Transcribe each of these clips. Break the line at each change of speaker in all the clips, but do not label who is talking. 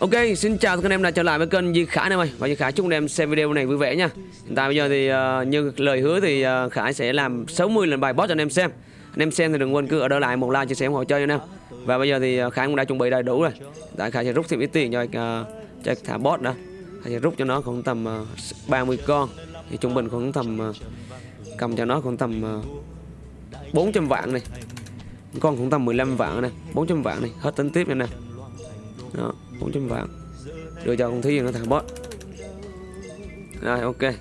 Ok, xin chào các anh em đã trở lại với kênh Di Khải này em ơi. Và Duy Khải chúc anh em xem video này vui vẻ nha. Hiện tại bây giờ thì uh, như lời hứa thì uh, Khải sẽ làm 60 lần bài boss cho anh em xem. Anh em xem thì đừng quên cứ ở đó lại một like chia sẻ ủng hộ chơi cho anh em. Và bây giờ thì uh, Khải cũng đã chuẩn bị đầy đủ rồi. Tại Khải sẽ rút thêm ít tiền cho, uh, cho thả boss đó Khải sẽ rút cho nó khoảng tầm uh, 30 con. Thì trung bình khoảng tầm uh, cầm cho nó khoảng tầm uh, 400 vạn này. Con khoảng tầm 15 vạn này 400 vạn này. Hết tính tiếp nha nè. Đó. 400 vạn. Đưa cho con viên nó thằng boss rồi, ok.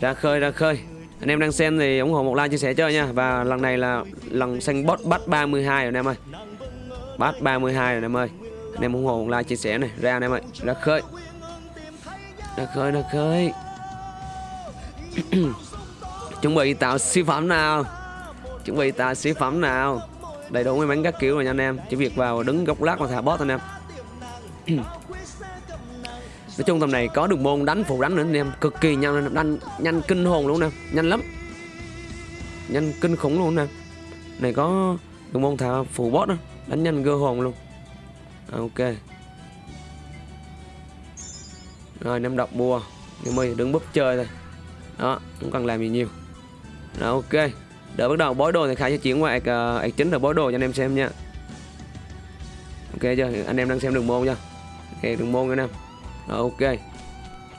Ra khơi ra khơi. Anh em đang xem thì ủng hộ một like chia sẻ chơi nha. Và lần này là lần xanh boss bắt 32 rồi anh em ơi. Bắt 32 rồi anh em ơi. Anh em ủng hộ một like chia sẻ này. Ra anh em ơi, ra khơi. Ra khơi ra khơi. Chuẩn bị tạo siêu phẩm nào? Chuẩn bị tạo siêu phẩm nào? Đầy đủ may mắn các kiểu rồi nha anh em. Chỉ việc vào đứng góc lát mà thả boss anh em nói chung tầm này có đường môn đánh phụ đánh nữa anh em cực kỳ nhanh đánh nhanh kinh hồn luôn nè nhanh lắm. Nhanh kinh khủng luôn nè. Này có đường môn thả phụ boss đó đánh nhanh gơ hồn luôn. À, ok. Rồi em đọc bùa. Nhưng mà đứng búp chơi thôi. Đó không cần làm gì nhiều. Rồi ok. Đợi bắt đầu bói đồ thì khai sẽ chuyển qua ạc, à, ạc chính là bói đồ cho anh em xem nha. Ok chưa? Anh em đang xem đường môn chưa? Cái đường môn anh em Rồi, ok.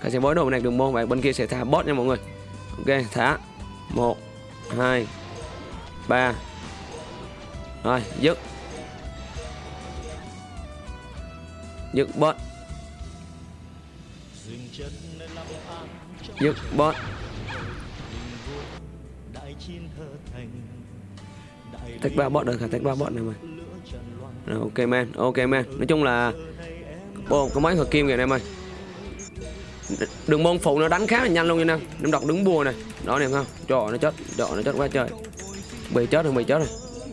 Ta sẽ bối đồ bên này, đường môn và bên kia sẽ thả bot nha mọi người. Ok, thả. 1 2 3 Rồi, dứt. Dứt bot. Dứt bot. Tách ba bot được hả tách ba bot này mà rồi, ok, man. Ok, man. Nói chung là Ô, có mấy hợp kim kìa em ơi. Đường môn phụ nó đánh khá là nhanh luôn nha em. Em đọc đứng bùa này. Đó nè không? Trời nó chết. Trời nó chết quá trời. Bị chết rồi bị chết rồi.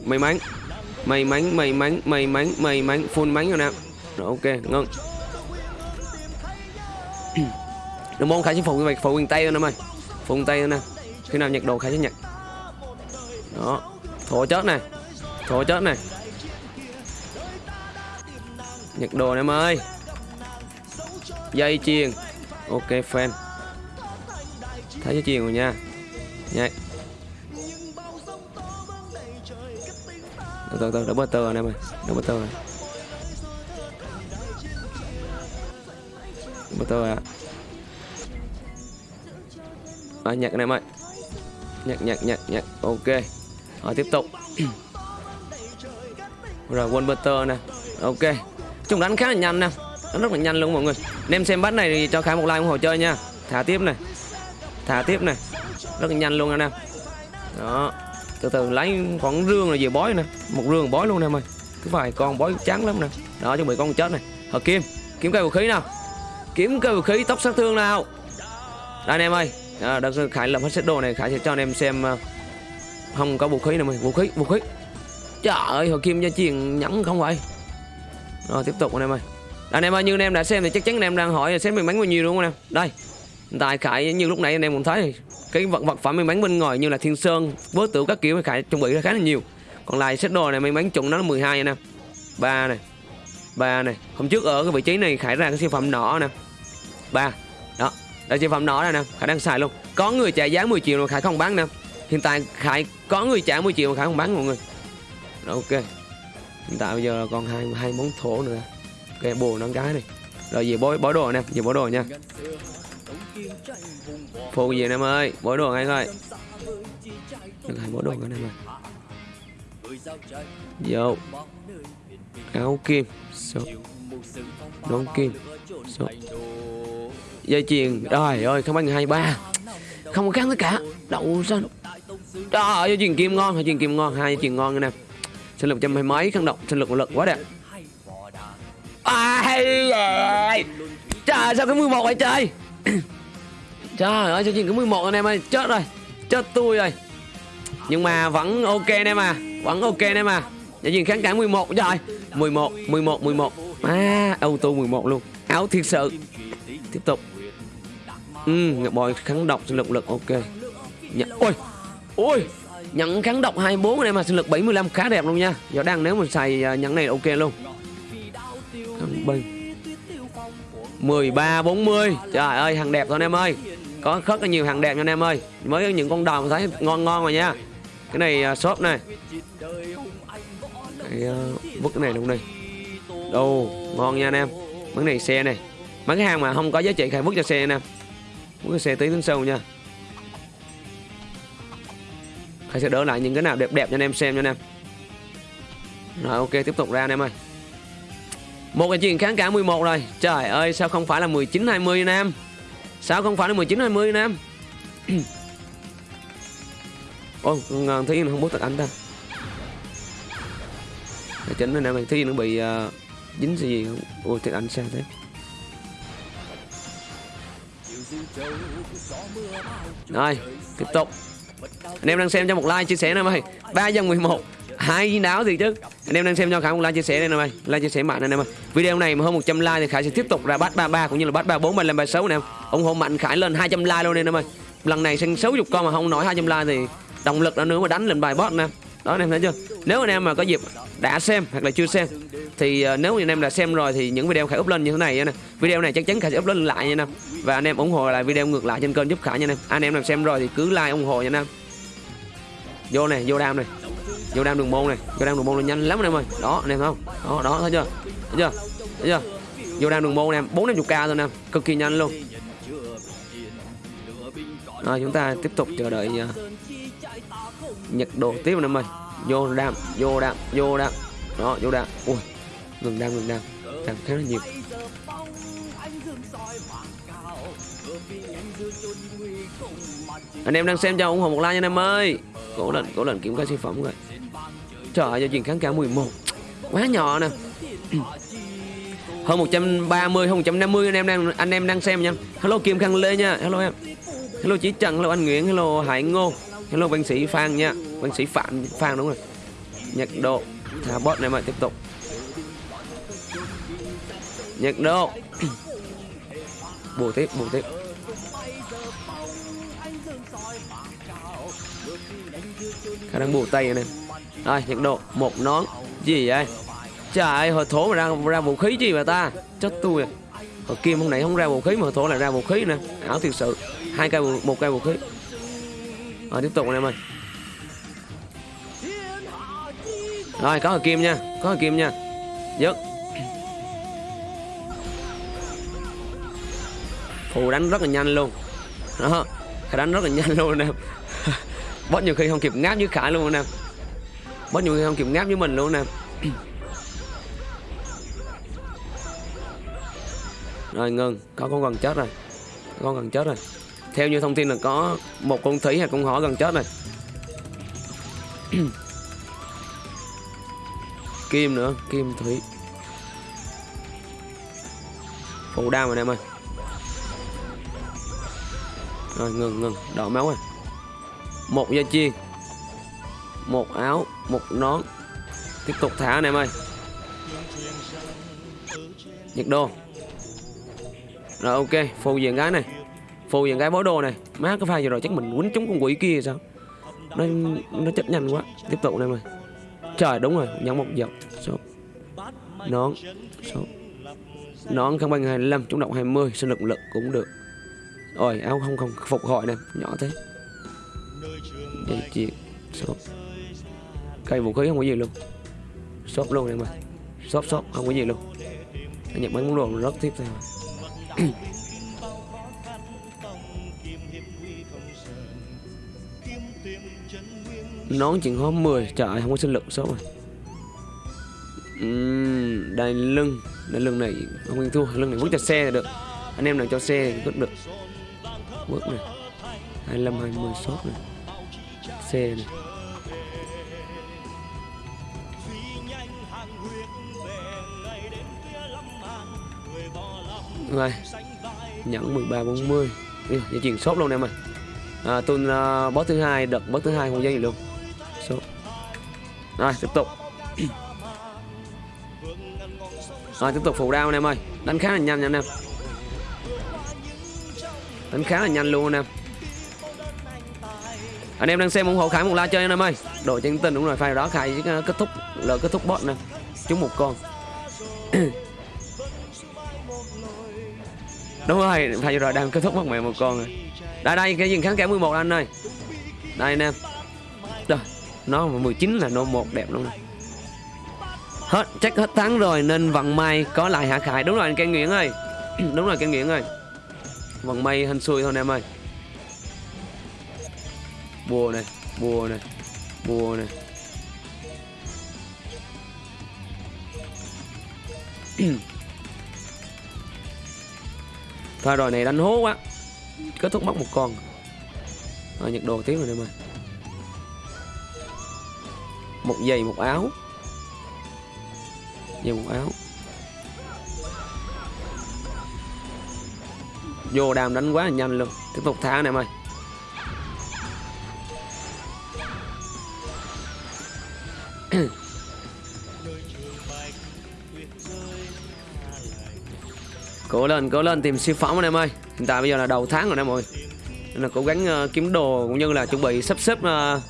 May mắn. May mắn may mắn may mắn may mắn. Full mắn rồi nè. Rồi ok ngưng đường môn khải sẽ phụ như vậy phụ quyền tay anh em ơi. Phụ quyền tay nữa nè. Khi nào nhặt đồ khải sẽ nhặt đó. Thổ chết này. Thổ chết này. Nhặt đồ em ơi dây chuyền ok, fan. Thấy dây chuyền rồi nha. Nhạy từ từ từ, đỡ bơ tơ em ơi. Đỡ bơ tơ. Này bơ tơ à à nhặt anh em ơi. Nhặt nhặt nhặt nhặt ok. Rồi, tiếp tục. Rồi one butter nè. Ok. Chúng đánh khá là nhanh nè nó rất là nhanh luôn mọi người. Anh em xem bắt này thì cho khải một like ủng hộ chơi nha. Thả tiếp này. Thả tiếp này. Rất là nhanh luôn anh em. Đó. Từ từ lấy khoảng rương là về bói nè. Một rương bói luôn em ơi. Cứ vài con bói trắng lắm nè. Đó chuẩn bị con chết này. Hợp kim. Kiếm cây vũ khí nào. Kiếm cây vũ khí tóc sát thương nào. Đây anh em ơi. À, đó, khải làm hết set đồ này khải sẽ cho anh em xem ờ, không có vũ khí nào mày vũ khí vũ khí. Trời ơi hồi kim gia truyền nhẫn không vậy? Rồi tiếp tục anh em ơi anh em ơi, như anh em đã xem thì chắc chắn anh em đang hỏi là xem mình bán bao nhiêu đúng không anh em? Đây tại khải như lúc nãy anh em cũng thấy, cái vật vật phẩm mình bán bên ngoài như là thiên sơn vớt tử các kiểu, khải chuẩn bị ra khá là nhiều. Còn lại set đồ này mình bán chuẩn nó là 12 anh em. Ba này ba này. Hôm trước ở cái vị trí này khải ra cái siêu phẩm nọ nè. Ba, đó là siêu phẩm nọ này nè, khải đang xài luôn. Có người trả giá 10 triệu mà khải không bán nè. Hiện tại khải, có người trả 10 triệu mà khải không bán mọi người. Rồi, ok. Hiện tại bây giờ còn hai hai món thổ nữa ok bồ nón cái này. Rồi gì bối bối đồ nè gì bối đồ nha. Phụ gì em ơi? Bối đồ ngay thôi được hai bối đồ anh em ơi vô. Áo kim. Số. Nón kim. Số. Dây chuyền. Rồi ơi không ăn hai ba. Không có khác tất cả. Đậu sao Trời ơi, chuyền kim ngon, dây chuyền kim ngon, hai dây chuyền ngon anh em. Sinh lực trăm hai mấy khăn độc, sinh lực lực quá đẹp. Ai ơi. Trời sao cái 11 vậy trời. Trời ơi, cho chuyền cái 11 anh em ơi, chết rồi. Chết tôi rồi. Nhưng mà vẫn ok anh em à, vẫn ok anh em à. Nhà chuyền kháng cả 11 trời 11, 11, 11. À, auto 11 luôn. Áo thiệt sự. Tiếp tục. Ừ, ngọc bòi kháng độc sinh lực lực ok. Nh Ôi, Ôi Nhận kháng độc 24 anh em à sinh lực 75 khá đẹp luôn nha Giờ đang nếu mà xài uh, này là ok luôn Kháng bênh 13 40 Trời ơi hàng đẹp thôi anh em ơi. Có rất là nhiều hàng đẹp nha anh em ơi. Mới những con đồng thấy ngon ngon rồi nha. Cái này uh, shop này. Cái, uh, Vứt cái này luôn đi. Đồ ngon nha anh em. Mấy này xe này. Mấy cái hàng mà không có giá trị khai vứt cho xe nè Vứt cái xe tí đến sâu nha. Khai sẽ đỡ lại những cái nào đẹp đẹp cho anh em xem cho anh em. Rồi ok tiếp tục ra anh em ơi một cái chuyện kháng cả 11 rồi. Trời ơi sao không phải là 19-20 Nam Sao không phải là 19-20 Nam Ôi ngon ờ, nó không bút tật anh ta. Để chính anh em Thi nó bị uh, dính gì gì không? Ôi tật anh sao thế. Rồi tiếp tục. Anh em đang xem cho một like chia sẻ nè mày 3 dân 11 hai đáo thì chứ. Anh em đang xem cho khải một like chia sẻ đây nè mày. Like chia sẻ mạnh anh em ơi video này mà hơn 100 like thì khải sẽ tiếp tục ra bắt 33 cũng như là bắt 34 35 36 anh em ủng hộ mạnh khải lên 200 like luôn anh em ơi lần này sang 60 con mà không nổi 200 like thì động lực đã nữa mà đánh lên bài boss nè. Đó anh em thấy chưa? Nếu anh em mà có dịp đã xem hoặc là chưa xem thì uh, nếu anh em đã xem rồi thì những video khải up lên như thế này nè. Video này chắc chắn khải sẽ up lên lại nha anh em và anh em ủng hộ lại video ngược lại trên kênh giúp khải nha anh em anh em nào xem rồi thì cứ like ủng hộ nha anh em vô này vô đam này vô đam đường môn này vô đam đường môn là nhanh lắm anh em ơi. Đó anh em không? Đó đó thấy chưa? Thấy chưa? Thấy chưa? Vô đam đường môn em bốn năm chục k thôi em cực kỳ nhanh luôn. Rồi chúng ta tiếp tục chờ đợi uh, nhật độ tiếp anh em ơi. Vô đam vô đam vô đam. Đó vô đam. Ui ngừng đam ngừng đam. Đam khá là nhiều. Anh em đang xem cho ủng hộ một like nha anh em ơi. Cố lệnh cố lệnh kiểm tra sản phẩm rồi trời ơi, giao diện kháng cả 11 quá nhỏ nè. Hơn 130 hơn 150 anh em đang, anh em đang xem nha. Hello Kim Khang Lê nha. Hello em. Hello Chí Trần, hello anh Nguyễn, hello Hải Ngô. Hello văn sĩ Phan nha. Văn sĩ Phạm, Phan đúng rồi. Nhật độ. Thả bot này mà, tiếp tục. Nhật độ. Bù tiếp bù tiếp. Khả năng bù tay này rồi, nhiệt độ, một nón. Gì vậy? Trời ơi, hồi thổ mà ra ra vũ khí gì mà ta? Chết tôi à. Hồi kim hôm nãy không ra vũ khí mà hồi thổ lại ra vũ khí nè ảo thiệt sự. Hai cây, một cây vũ khí. Rồi, tiếp tục anh em ơi. Rồi, có hồi kim nha. Có hồi kim nha. Dứt. Phù đánh rất là nhanh luôn. Đó. Đánh rất là nhanh luôn nè. Boss nhiều khi không kịp ngáp với khải luôn nè boss nhiều khi không kịp ngáp với mình luôn nè. Rồi ngừng có con gần chết rồi. Con gần chết rồi. Theo như thông tin là có một con thủy hay con hỏ gần chết rồi. Kim nữa, kim thủy. Phụ đam rồi em ơi. Rồi ngừng ngừng đỏ máu rồi. Một da chiên một áo, một nón. Tiếp tục thả anh em ơi. Nhiệt độ. Rồi, ok phù diện gái này. Phù diện gái bó đồ này. Má cái pha vừa rồi chắc mình quýnh trúng con quỷ kia sao? Nó nó chết nhanh quá. Tiếp tục anh em ơi. Trời, đúng rồi. Nhắn một giọt. Số. Nón. Số. Nón không bằng 25 chúng động 20 sinh lực lực cũng được. Rồi áo không không, phục hồi nè. Nhỏ thế. Dây chuyền. Số cây vũ khí không có gì luôn. Shop luôn em ơi. Shop shop không có gì luôn. Anh nhận bán món đồ rất tiếp theo nón chuyện hóa 10 trời không có sinh lực số rồi uhm, đai lưng. Đai lưng này không yên thua lưng này bước cho xe là được. Anh em nào cho xe thì cũng được. Bước này. 25 20 shop này. Xe này. Rồi nhẫn 13 40 Yêu, dây chuyền sốt luôn em ơi. À, tuần uh, à, boss thứ hai đợt boss thứ hai không dây gì luôn. Số rồi tiếp tục. Rồi tiếp tục phụ đao anh em ơi. Đánh khá là nhanh nha anh em. Đánh khá là nhanh luôn anh em. Anh em đang xem ủng hộ khải một like chơi anh em ơi. Đội chân tình đúng rồi phải đó khải à, kết thúc là kết thúc bot nè. Chúng một con. đúng rồi phải rồi đang kết thúc mất mẹ một con rồi. Đây đây cái gì kháng kẻ 11 anh ơi. Đây em, rồi nó 19 là nó một đẹp luôn này. hết chắc hết tháng rồi nên vận may có lại hạ khải. Đúng rồi anh Ken Nguyễn ơi. Đúng rồi Ken Nguyễn ơi. Vận may hên xui thôi anh em ơi. Bùa này bùa này bùa này Thôi rồi này đánh hố quá. Kết thúc mất một con. Rồi nhặt đồ tiếp rồi em ơi Một giày, một áo. Giày, một áo. Vô đàm đánh quá là nhanh luôn. Tiếp tục thả này em ơi cố lên cố lên tìm siêu phẩm anh em ơi. Hiện tại bây giờ là đầu tháng rồi anh em ơi. Nên là cố gắng uh, kiếm đồ cũng như là chuẩn bị sắp xếp uh,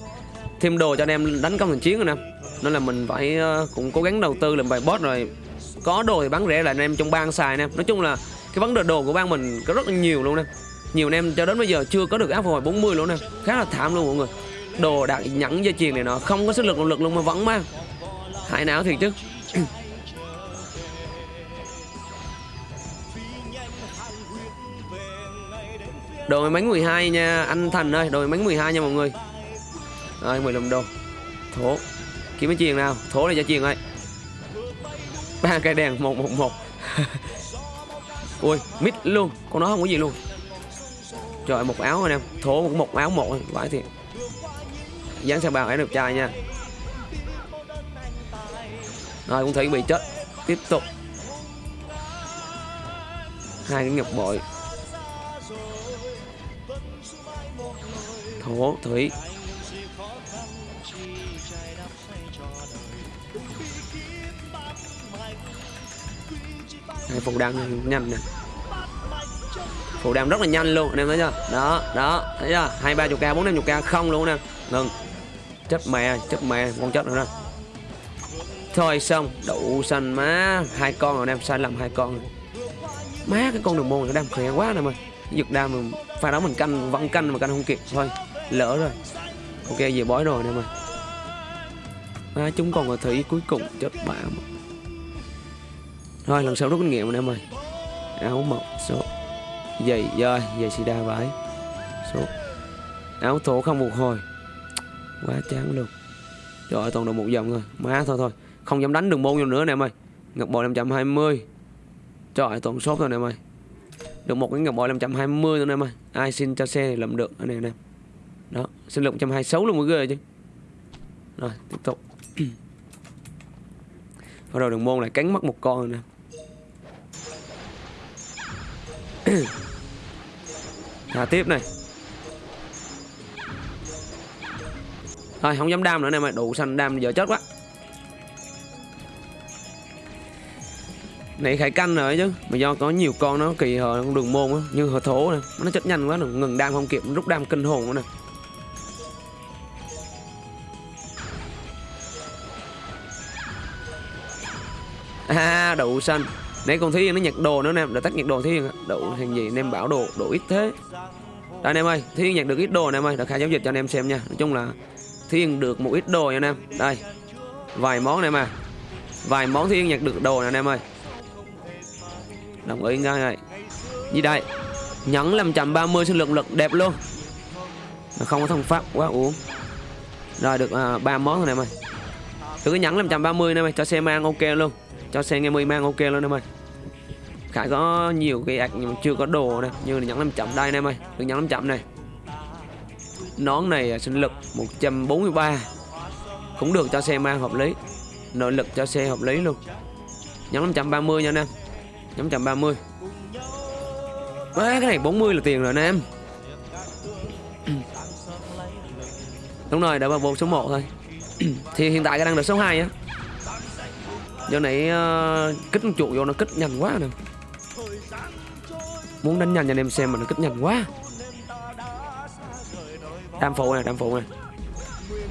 thêm đồ cho anh em đánh công thành chiến rồi nè nên là mình phải uh, cũng cố gắng đầu tư làm bài boss rồi. Có đồ thì bán rẻ lại anh em trong bang xài nè nói chung là cái vấn đề đồ của bang mình có rất là nhiều luôn nè nhiều anh em cho đến bây giờ chưa có được áp hồi 40 luôn nè khá là thảm luôn mọi người. Đồ đạt nhẫn dây chuyền này nó không có sức lực động lực luôn mà vẫn mang. Hại não thiệt chứ. Đồ máy bánh 12 nha Anh Thành ơi Đồ máy bánh 12 nha mọi người. Rồi 15 đô Thố Kiếm cái chiền nào? Thố này cho chiền ơi. Ba cây đèn 111 Ui mít luôn. Con nó không có gì luôn. Trời một áo anh em. Thố một, một áo một Vãi thiệt. Dán sang bàn ấy được trai nha. Rồi cũng thấy bị chết. Tiếp tục. Hai cái ngọc bội. Thổ thủy. Đây, phụ đam nhanh nè. Phụ đam rất là nhanh luôn anh em thấy chưa? Đó đó thấy chưa? Hai ba chục k bốn năm chục k không luôn nè. Ngừng. Chết mẹ chết mẹ con chết rồi đó. Thôi xong. Đủ xanh má hai con rồi em sai lầm hai con rồi. má cái con đường môn nó đam khỏe quá nè mày giật đam pha đó mình canh vẫn canh mà canh không kịp thôi lỡ rồi. Ok về bói rồi nè mày, à, chúng còn ở thủy cuối cùng chết bạ mà. thôi lần sau rút kinh nghiệm nè mày, áo mộc số giày dơi giày sida vải số áo thổ không phục hồi. Quá chán luôn. Trời ơi toàn được một dòng rồi má thôi thôi. Không dám đánh đường môn vô nữa nè mày. Ngọc bội 520 trời ơi toàn sốt rồi nè mày, được một cái ngọc bội 520 nữa nè mày, ai xin cho xe thì làm được. Anh em nè sinh lực 126 luôn mọi người chứ. Rồi, tiếp tục. Bắt đầu đường môn lại cắn mất một con rồi nè. Thả tiếp này. Thôi không dám đam nữa nè mày, đủ xanh đam giờ chết quá. Này, khải canh rồi chứ, mà do có nhiều con nó kỳ hờ đường môn á, như hờ thố nè, nó chết nhanh quá nè, ngừng đam không kịp, rút đam kinh hồn nữa nè. Đậu xanh. Nãy con thúy nó nhặt đồ nữa nè đã tắt nhặt đồ thúy đậu hình gì em bảo đồ đồ ít thế. Đây anh em ơi thúy nhặt được ít đồ nè em ơi. Đã khai giao dịch cho anh em xem nha. Nói chung là thiên được một ít đồ nha anh em. Đây vài món này mà vài món thiên nhặt được đồ nè anh em ơi. Đồng ý ngay này. Gì đây nhẫn 530 sinh lực lực đẹp luôn. Không có thông pháp quá uống rồi được à, ba món thôi nè em ơi. Được cái nhẫn 530 nè mày cho xe mang ok luôn cho xe nghe mây mang ok luôn em ơi. Khải có nhiều cái ạc nhưng mà chưa có đồ nè. Như là nhẫn 500 đây em ơi. Được nhẫn 500 này. Nón này à, sinh lực 143 cũng được cho xe mang hợp lý. Nội lực cho xe hợp lý luôn. Nhắn 530 nha anh em. Nhắn 130 à, cái này 40 là tiền rồi anh em. Đúng rồi, đã vào vô số 1 thôi. Thì hiện tại cái đang được số 2 á giờ này uh, kích chuột vô nó kích nhanh quá nè. Muốn đánh nhanh cho anh em xem mà nó kích nhanh quá. Đam phụ này đam phụ này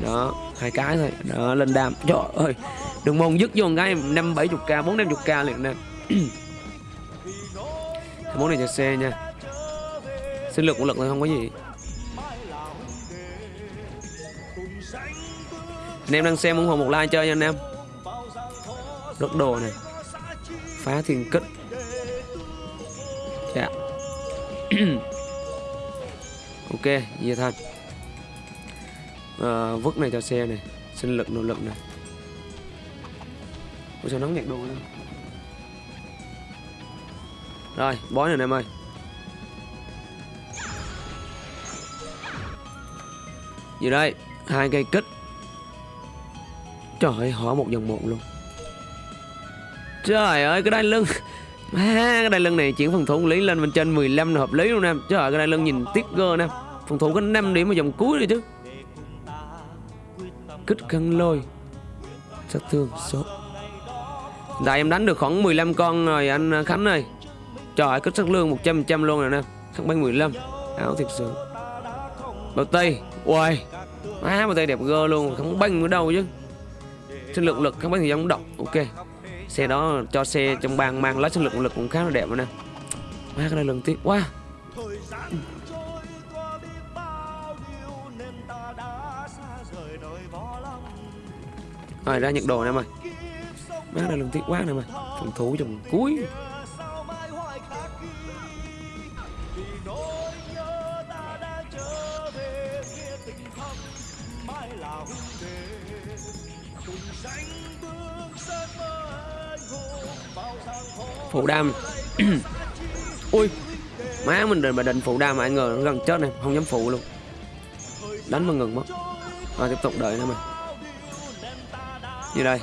đó hai cái thôi. Đó lên đam. Trời ơi đừng mong dứt vô một cái năm bảy chục k bốn năm chục k liền nè. Món này cho xe nha. Sinh lực của lực thôi không có gì. Anh em đang xem ủng hộ một like chơi nha anh em rất đồ này. Phá thiên kích. Dạ. Ok vậy thôi à, vứt này cho xe này. Sinh lực nỗ lực này. Ủa sao nóng nhạc đồ nữa rồi bói này em ơi. Gì đây hai cây kích. Trời ơi hỏi một dòng một luôn trời ơi cái đai lưng. À, cái đai lưng này chuyển phòng thủ lý lên bên trên 15 là hợp lý luôn nè trời ơi cái đai lưng nhìn tiếc gơ nè. Phòng thủ có 5 điểm ở dòng cuối rồi chứ. Kích khăn lôi. Sát thương số. Tại em đánh được khoảng 15 con rồi anh Khánh ơi. Trời ơi, kích sát lương 100% luôn rồi nè. Khăn bánh 15 Áo thiệt sự. Bào tây. Uầy. Má bào tây đẹp gơ luôn. Không banh ở đâu chứ? Sinh lực lực không bánh thì giống độc Ok. Xe đó cho xe trong bang mang lái sinh lực lực cũng khá là đẹp rồi nè. Má cái này lần tiếp, quá. Rồi, ra nhận đồ nè mày. Má cái này lần tiếp quá nè mày. Phòng thủ trong cuối. Phụ đam. Ui, má mình định mà định phụ đam mà ai ngờ nó gần chết này, không dám phụ luôn. Đánh mà ngừng mất. Rồi, tiếp tục đợi nữa mà. Như đây?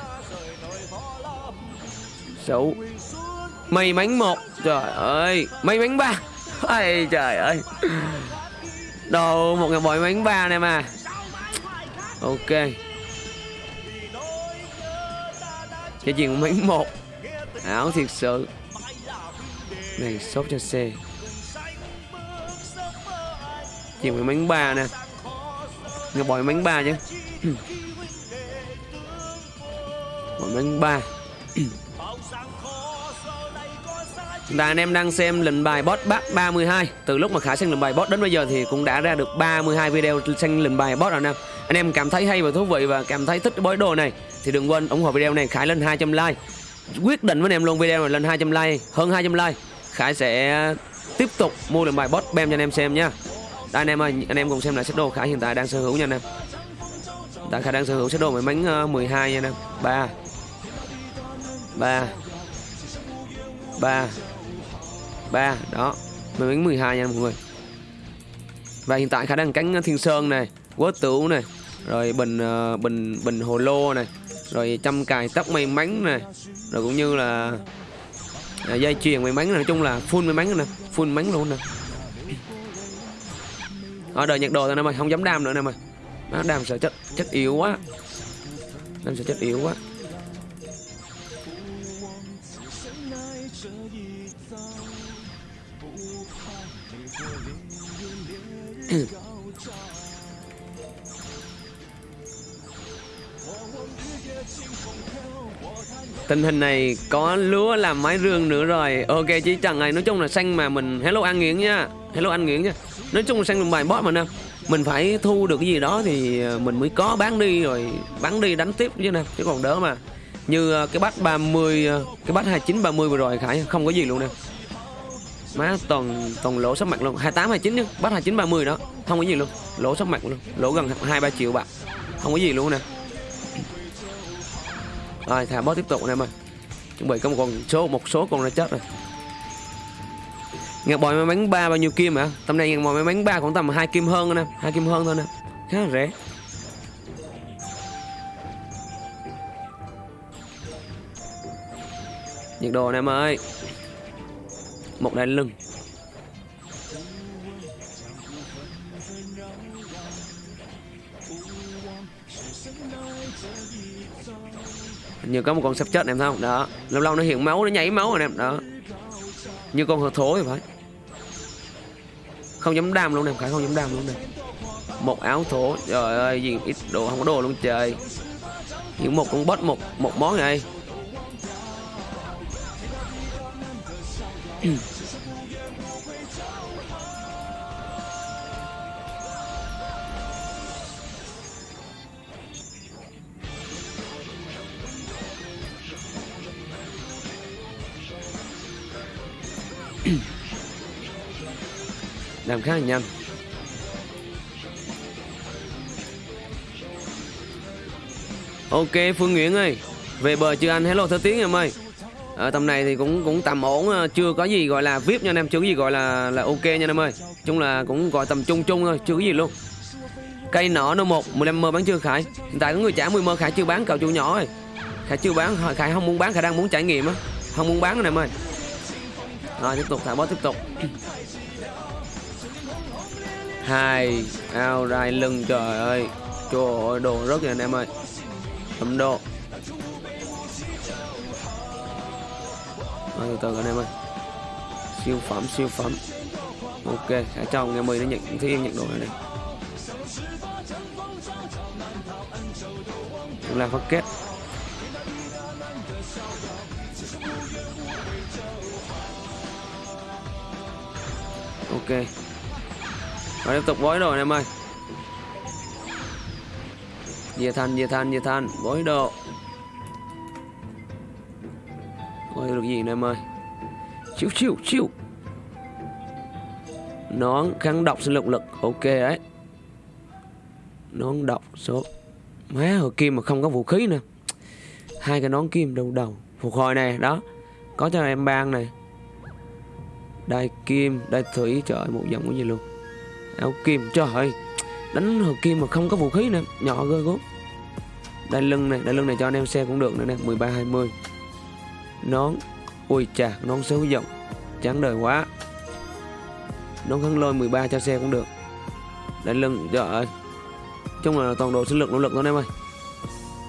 Xấu. May mắn một. Trời ơi, may mắn ba. Ai trời ơi. Đâu, một ngày bội mắn ba này mà. Ok. Cái chuyện mắn một. Ảo thiệt sự này sốt cho xe chỉ với bánh ba nè. Người bỏi bánh ba chứ. Bòi bánh ba. Và anh em đang xem lệnh bài boss bắt 32 Từ lúc mà Khải sang lệnh bài boss đến bây giờ thì cũng đã ra được 32 video sang lệnh bài boss rồi nè. Anh em cảm thấy hay và thú vị và cảm thấy thích cái bói đồ này Thì đừng quên ủng hộ video này. Khải lên 200 like. Quyết định với anh em luôn video này, lên 200 like, hơn 200 like. Khải sẽ tiếp tục mua được bài boss bem cho anh em xem nha đây, anh em ơi, anh em cùng xem lại set đồ Khải hiện tại đang sở hữu nha anh em. Tại Khải đang sở hữu set đồ máy bánh 12 nha anh em. 3 3 3 3 đó máy bánh 12 nha mọi người. Và hiện tại Khải đang cánh Thiên Sơn này, quất tửu này, rồi bình ờ, bình bình hồ lô này, rồi trăm cài tóc may mắn này, rồi cũng như là à, dây chuyền may mắn nói chung là full may mắn nè full mắn luôn nè. Ở đời nhặt đồ thôi nè mày không dám đam nữa nè mày đam sợ chất chất yếu quá. Đam sợ chất yếu quá. Tình hình này có lúa làm máy rương nữa rồi. Ok chứ chẳng này nói chung là xanh mà mình Hello an nghiện nha. Hello an nghiện nha. Nói chung là xanh làm bài boss mà nè. Mình phải thu được cái gì đó thì ờ, mình mới có bán đi rồi Bán đi đánh tiếp chứ nè, Chứ còn đỡ mà. Như ờ, cái bát 30 ờ, Cái bát 29 30 vừa rồi, Khải, không có gì luôn nè. Má, toàn toàn lỗ sắp mặt luôn. 28 29 nhá. Bát 29 30 đó. Không có gì luôn. Lỗ sắp mặt luôn. Lỗ gần 2 3 triệu bạc. Không có gì luôn nè rồi, thả boss tiếp tục anh em ơi. Chuẩn bị có một con số, một số con đã chết rồi. Ngạc bòi may mắn ba bao nhiêu kim hả? Tầm này ngạc bòi may mắn ba khoảng tầm hai kim hơn nè, hai kim hơn thôi nè. Khá là rẻ. Nhiệt độ anh em ơi. Một đai lưng. Như có một con sắp chết em thấy không? Đó. Lâu lâu nó hiện máu, nó nhảy máu rồi em đó. Như con hờ thố thì phải. Không dám đam luôn em phải không dám đam luôn này một áo thổ trời ơi, gì, ít đồ, không có đồ luôn trời. Những một con bớt một một món này làm khá là nhanh. Ok, phương nguyễn ơi, về bờ chưa anh? Hello, thơ tiếng em ơi. Ở tầm này thì cũng cũng tầm ổn ờ, chưa có gì gọi là vip nha anh em, chưa có gì gọi là là ok nha anh em ơi. Chung là cũng gọi tầm trung trung thôi, chưa có gì luôn. Cây nọ nó một 15 mơ bán chưa, khải? Hiện tại có người trả 10 mơ, khải chưa bán, cậu chủ nhỏ ơi. Khải chưa bán, khải không muốn bán, khải đang muốn trải nghiệm á. Không muốn bán anh em ơi rồi, tiếp tục thả bớt tiếp tục. Hai ao rai lưng, trời ơi. Trời ơi đồ rất rồi anh em ơi. Thấm độ. Rồi, từ từ anh em ơi. Siêu phẩm siêu phẩm. Ok, khả trong ngày mười nó nhận thứ yên nhận đồ này này. Là phát kết. Ok. Và tiếp tục bói đồ anh em ơi. Dìa than dìa than dìa than bói đồ. Bói được gì anh em ơi? Chiu chiu chiu. Nón kháng độc sinh lực lực. Ok đấy. Nón độc số. Má, hồi kim mà không có vũ khí nè Hai cái nón kim đầu đầu. Phục hồi này đó. Có cho em bang này. Đai kim, đai thủy Trời ơi, một dòng cái gì luôn. Áo kim, trời ơi Đánh hợp kim mà không có vũ khí nè Nhỏ ghê gốm Đai lưng này, đai lưng này cho anh em xe cũng được nữa nè 13-20 Nón Ui chà, nón xấu dòng Chán đời quá. Nón khăn lôi 13 cho xe cũng được. Đai lưng, trời ơi chung là toàn độ sinh lực nỗ lực thôi em ơi.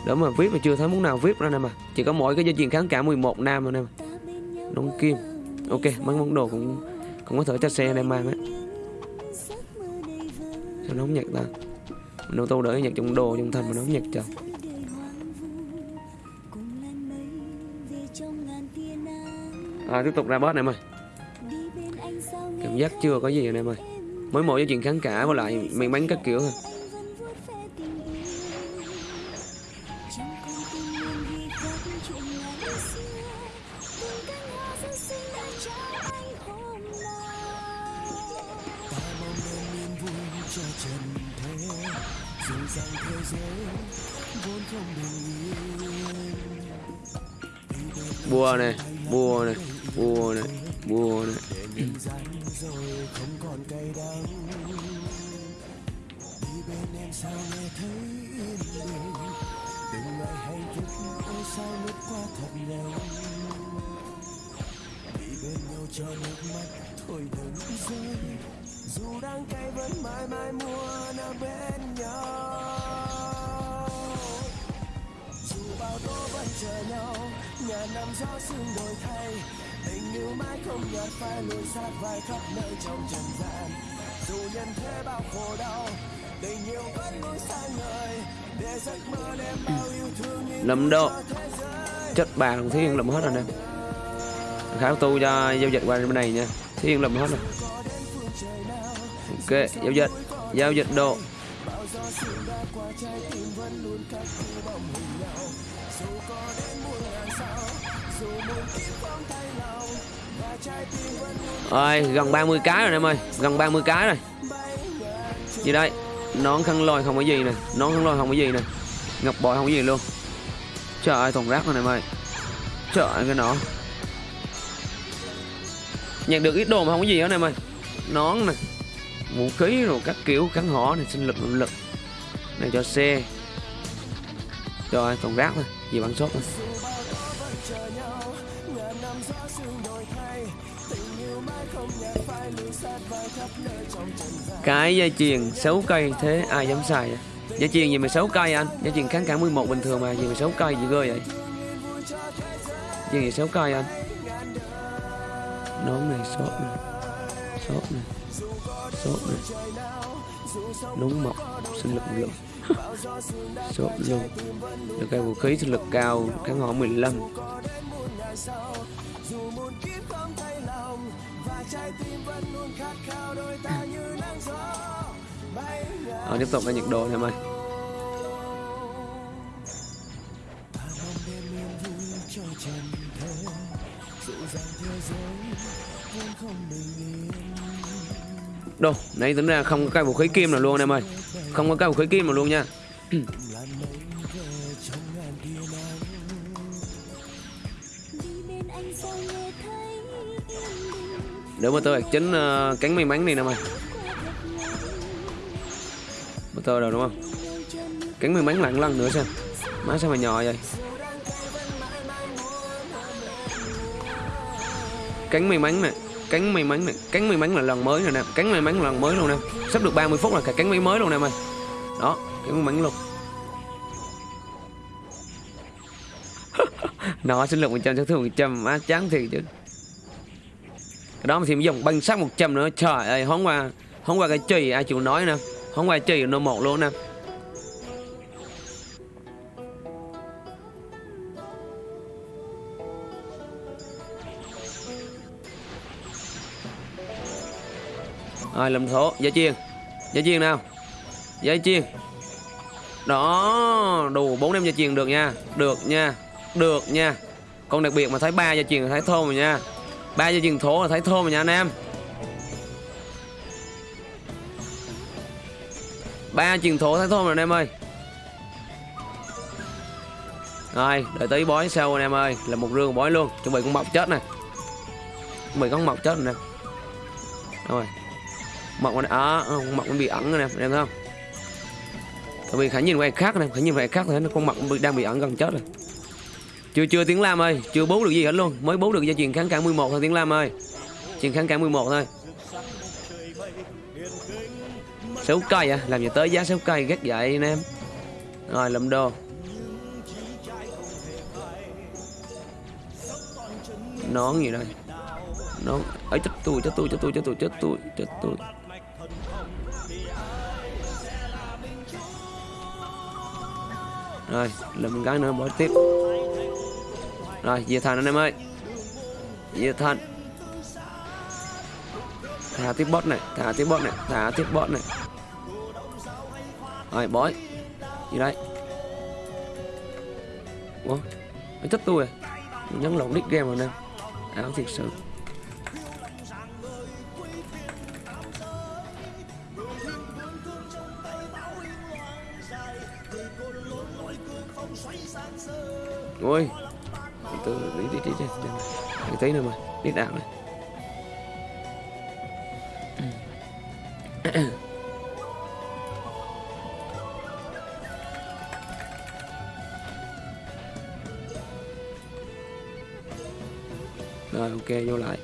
Đó mà viết mà chưa thấy muốn nào viết ra nè mà Chỉ có mỗi cái dây chuyền kháng cả 11 nam thôi em Nón kim Ok, mấy món đồ cũng cũng có thể cho xe đem mang á. Sao nó không nhặt ta? Mình ô tô đỡ nhặt trong đồ trong thân mà nó không nhặt trời. À, tiếp tục ra boss này em ơi. Cảm giác chưa có gì này em ơi. Mới mỗi cái chuyện kháng cả với lại mình bánh các kiểu thôi. Thiên lầm hết rồi nè. Khảo tu cho giao dịch qua bên này nha. Thiên lầm hết rồi. Ok, giao dịch. Giao dịch độ. Rồi, gần 30 cái rồi em ơi. Gần 30 cái rồi. Gì đây? Nón khăn lôi không có gì nè. Nón khăn lôi không có gì nè. Ngọc bội không có gì luôn. Trời ơi toàn rác rồi em ơi trợ cái nó nhận được ít đồ mà không có gì hết em ơi. Nón này vũ khí rồi các kiểu, kháng họ này, sinh lực lực này cho xe rồi, toàn rác thôi, gì bắn sốt thôi cái dây chuyền 6 cây thế, ai dám xài vậy? dây chuyền gì mà 6 cây anh? Dây chuyền kháng cả 11 bình thường mà, gì mà 6 cây gì cơ vậy? Dây gì 6 cây anh. Nón này sốt này. Sốt này. Sốt này. Nóng mọc sinh lực lượng. Sốt luôn. Được cái vũ khí sinh lực cao kháng hỏa 15 à, tiếp tục là nhiệt độ em ơi. Dịu dàng Đồ, nãy tính ra không có cây vũ khí kim nào luôn anh em ơi. Không có cây vũ khí kim nào luôn nha. Để mà tôi chính uh, cánh may mắn này nè mày. motor rồi đúng không? Cánh may mắn lặng lần nữa xem má sao mà nhỏ vậy cánh may mắn nè cánh may mắn nè cánh may mắn là lần mới rồi nè cánh may mắn là lần mới luôn nè. Sắp được 30 phút là cả cánh may mới luôn nè mày. Đó cánh may mắn luôn. Nó sinh lực 100 sát thương 100 má chán thiệt chứ. Cái đó mà thêm dùng băng sát 100 nữa, trời ơi, hôm qua hôm qua cái chì ai chịu nói nè, hôm qua chì nó một luôn nè. Rồi, làm thổ. Giá chiên. Giá chiên nào? Giá chiên. Đó, đủ bốn em dây chiên được nha. Được nha. Được nha. Con đặc biệt mà thấy ba dây chiên là thấy thơm rồi nha. Ba dây chiên thổ là thấy thơm rồi nha, anh em. Ba chiên thổ thấy thơm rồi, anh em ơi. Rồi, đợi tí bói sau, anh em ơi. Là một rương bói luôn. Chuẩn bị con mọc chết này. Chuẩn bị con mọc chết này nè. Rồi mọc nó à, mọc nó bị ẩn rồi nè em thấy không? Tại vì khả nhìn quay khác này khả nhìn quay khác thấy nó con mọc đang bị ẩn gần chết rồi. Chưa chưa tiếng lam ơi chưa bố được gì hết luôn. Mới bố được gia truyền kháng cả 11 thôi tiếng lam ơi. Truyền kháng cả 11 thôi. Sáu cây à? Làm gì tới giá sáu cây ghét vậy anh em. Rồi lầm đồ. Nón gì đây? Nón ấy chết tôi chết tôi chết tôi chết tôi chết tôi chết tôi rồi làm cái nữa, bỏ tiếp. Rồi về thành anh em ơi. Về thành. Thả tiếp bot này, thả tiếp bot này, thả tiếp bot này. Rồi, bói. Gì đây? Ủa nó chết tôi à? Nhấn lộn nick game rồi nè. Áo thiệt sự. Ôi. Từ đi đi đi đi. Đi thấy nữa mà. Đi đạo này. Rồi, ok, vô lại.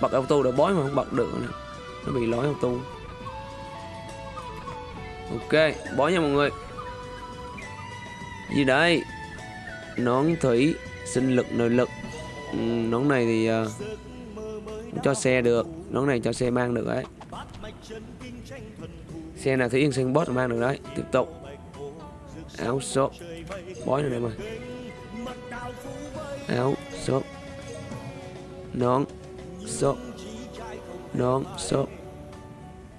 Bật auto đã bói mà không bật được nè nó bị lỗi auto ok, bói nha mọi người gì đây nón thủy sinh lực nội lực. Ừ, nón này thì uh, cho xe được. Nón này cho xe mang được đấy. Xe nào thủy yên sinh boss mang được đấy. Tiếp tục. Áo shop bói này em ơi áo shop nón shop nón shop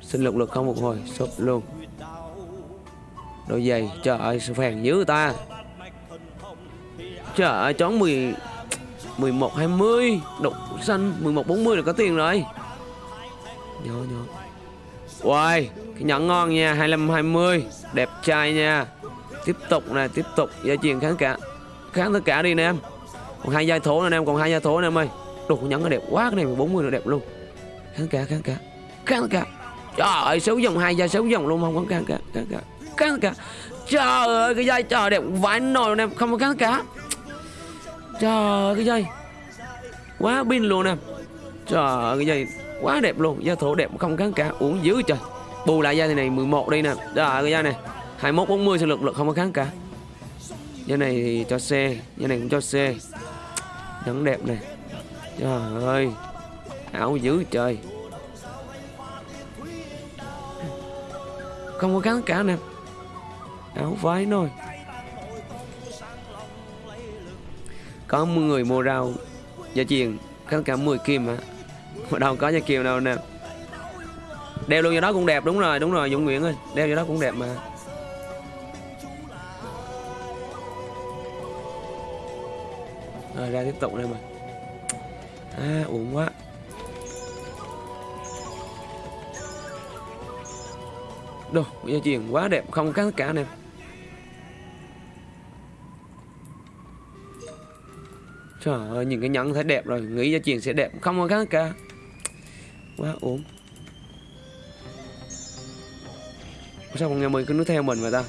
sinh lực lực không một hồi. Shop luôn đôi giày trời ơi sao phèn dữ ta. Trời ơi chón 10 11 20 độ xanh 11 40 là có tiền rồi. Nhớ nhớ Uầy, cái nhẫn ngon nha 25 20 đẹp trai nha. Tiếp tục nè, tiếp tục gia truyền kháng cả, kháng tất cả đi nè em. Còn hai giai thổ nè em, còn hai giai thổ nè em ơi. Đồ nhẫn nó đẹp quá, cái này 40 là đẹp luôn. Kháng cả kháng cả kháng cả. Trời ơi, xấu dòng, hai giai xấu dòng luôn, không có kháng cả kháng cả kháng cả trời ơi, cái dây trời đẹp vãi nồi em, không có kháng cả. Trời ơi, cái dây quá pin luôn em. Trời ơi, cái dây quá đẹp luôn, da thổ đẹp không kháng cả. Uống dữ trời. Bù lại da này 11 đây nè. Trời cái da này 21 40 sinh lực lực không có kháng cả. Da này thì cho xe, da này cũng cho xe. Nhẫn đẹp này trời ơi, ảo dữ trời. Không có kháng cả nè áo váy thôi có người mua rau gia truyền, có cả 10 kim hả? Mà đâu có gia kiều đâu nè. Đeo luôn cho đó cũng đẹp, đúng rồi đúng rồi, dũng nguyễn ơi, đeo cho đó cũng đẹp mà. Rồi, ra tiếp tục đây mà. À uổng quá. Đồ, gia truyền quá đẹp, không có cả nè. Trời ơi, nhìn cái nhẫn thấy đẹp rồi, nghĩ gia truyền sẽ đẹp, không có khác cả. Quá ổn sao con nghe mình cứ nó theo mình mà ta?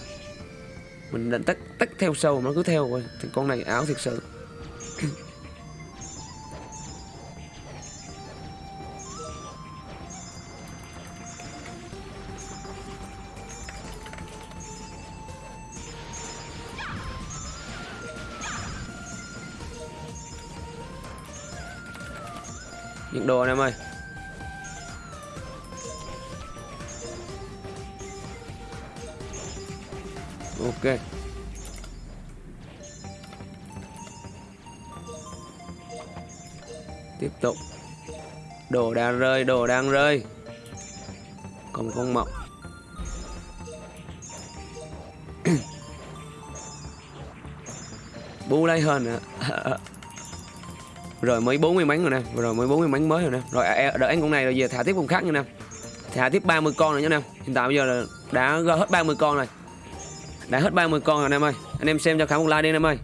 Mình định tắt tắt theo sâu nó cứ theo rồi, thì con này ảo thiệt sự. Những đồ anh em ơi. Ok. Tiếp tục. Đồ đang rơi, đồ đang rơi. Còn con mọc. Bu lấy hơn nữa rồi mới 40 bánh rồi nè rồi mới 40 bánh mới rồi nè. Rồi à, đợi ăn con này rồi giờ thả tiếp con khác nữa nè. Thả tiếp 30 con rồi nha nè. Hiện tại bây giờ là đã hết 30 con rồi. Đã hết 30 con rồi anh em ơi. Anh em xem cho Khả một like đi anh em ơi.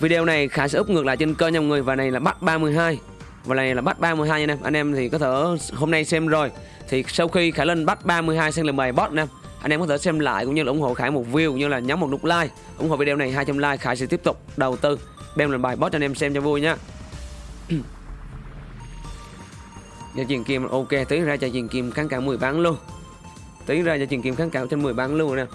Video này Khả sẽ úp ngược lại trên kênh nha mọi người. Và này là bắt 32 Và này là bắt 32 nha anh em Anh em thì có thể hôm nay xem rồi. Thì sau khi Khả lên bắt 32 sang làm bài bot nè, anh em có thể xem lại cũng như là ủng hộ Khải một view cũng như là nhấn một nút like. Ủng hộ video này 200 like Khải sẽ tiếp tục đầu tư đem làm bài bot cho anh em xem cho vui nhá cho truyền kim, ok tí ra cho truyền kim kháng cả 10 bán luôn tí ra cho truyền kim kháng cả trên 10 bán luôn nè.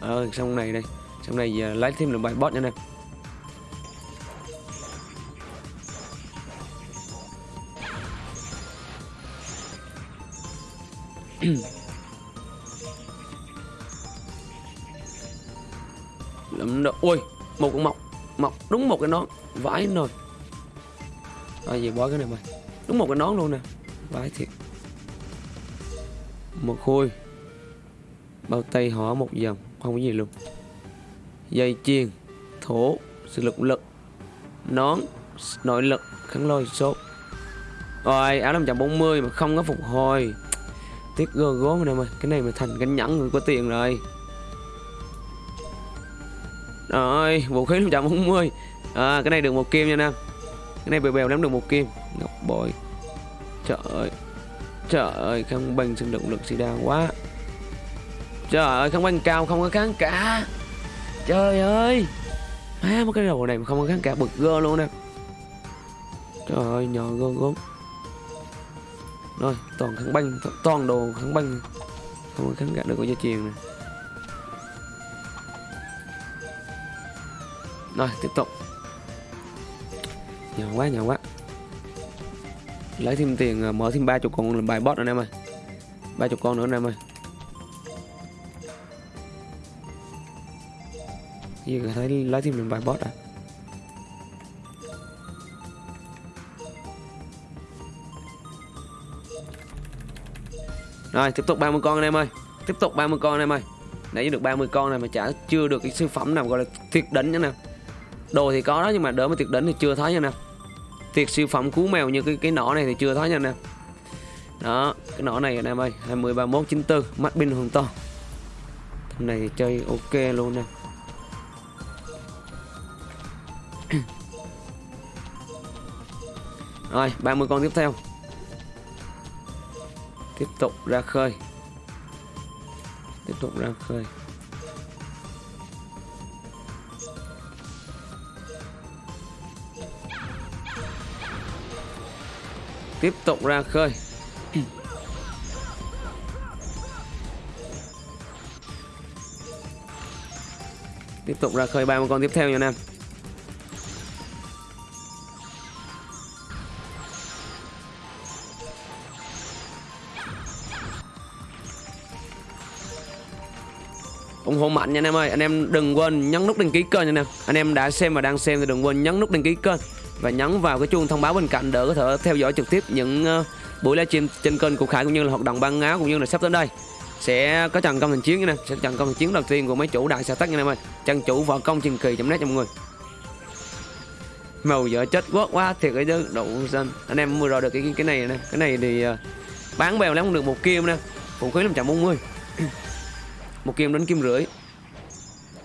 Ờ xong này đây, xong này giờ lấy thêm được bài bot nữa nè. Lắm độ ui một con mọc mọc, đúng một cái nón, vãi rồi à gì bỏ cái này mày. Đúng một cái nón luôn nè. Vãi thiệt. Một khui bao tay họ một dòng, không có gì luôn. Dây chuyền thổ, sự lực lực. Nón, nội lực, kháng lôi số rồi, áo 540 mà không có phục hồi. Tiếc gơ gốm này mày. Cái này mà thành cái nhẫn người có tiền rồi rồi vũ khí 540 à, cái này được một kim nha nam. Cái này bèo bèo lắm được một kim. Ngọc bội. Trời ơi. Trời ơi kháng binh sinh động lực xì đa quá. Trời ơi không banh cao không có kháng cả. Trời ơi. Má một cái đầu này mà không có kháng cả bực gơ luôn nè. Trời ơi nhỏ gơ gốm Rồi toàn kháng banh Toàn đồ kháng banh Không có kháng cả được có gia truyền nè. Rồi, tiếp tục. Nhỏ quá nhỏ quá. Lấy thêm tiền à, mở thêm ba chục con làm bài bot anh em ơi. Ba chục con nữa anh em ơi. Gì thấy lấy thêm làm bài bot à? Rồi, tiếp tục 30 con anh em ơi. Tiếp tục 30 con anh em ơi. Nãy được 30 con này mà chả chưa được cái siêu phẩm nào gọi là tuyệt đỉnh nữa nè. Đồ thì có đó, nhưng mà đỡ mà tuyệt đỉnh thì chưa thấy nha nè. Tuyệt siêu phẩm cú mèo như cái cái nỏ này thì chưa thấy nha nè. Đó, cái nỏ này anh em ơi 20 31 94 mắt pin hùng to. Thằng này thì chơi ok luôn nè. Rồi 30 con tiếp theo. Tiếp tục ra khơi. Tiếp tục ra khơi. Tiếp tục ra khơi. Tiếp tục ra khơi 30 con tiếp theo nha anh em. Ủng hộ mạnh nha anh em ơi. Anh em đừng quên nhấn nút đăng ký kênh nha anh em. Anh em đã xem và đang xem thì đừng quên nhấn nút đăng ký kênh và nhấn vào cái chuông thông báo bên cạnh để có thể theo dõi trực tiếp những uh, buổi livestream trên kênh của Khải cũng như là hoạt động ban áo cũng như là sắp tới đây. Sẽ có trận công thành chiến nha nè sẽ trận công thành chiến đầu tiên của mấy chủ đại xã tắc nha này em ơi. Chân chủ võ công truyền kỳ net cho mọi người. Màu vợ chết quá quá thiệt cái chứ đậu xanh. Anh em mua rồi được cái cái này nè cái này thì uh, bán bèo lắm được một kim nè vũ khí 540 một kim đến kim rưỡi.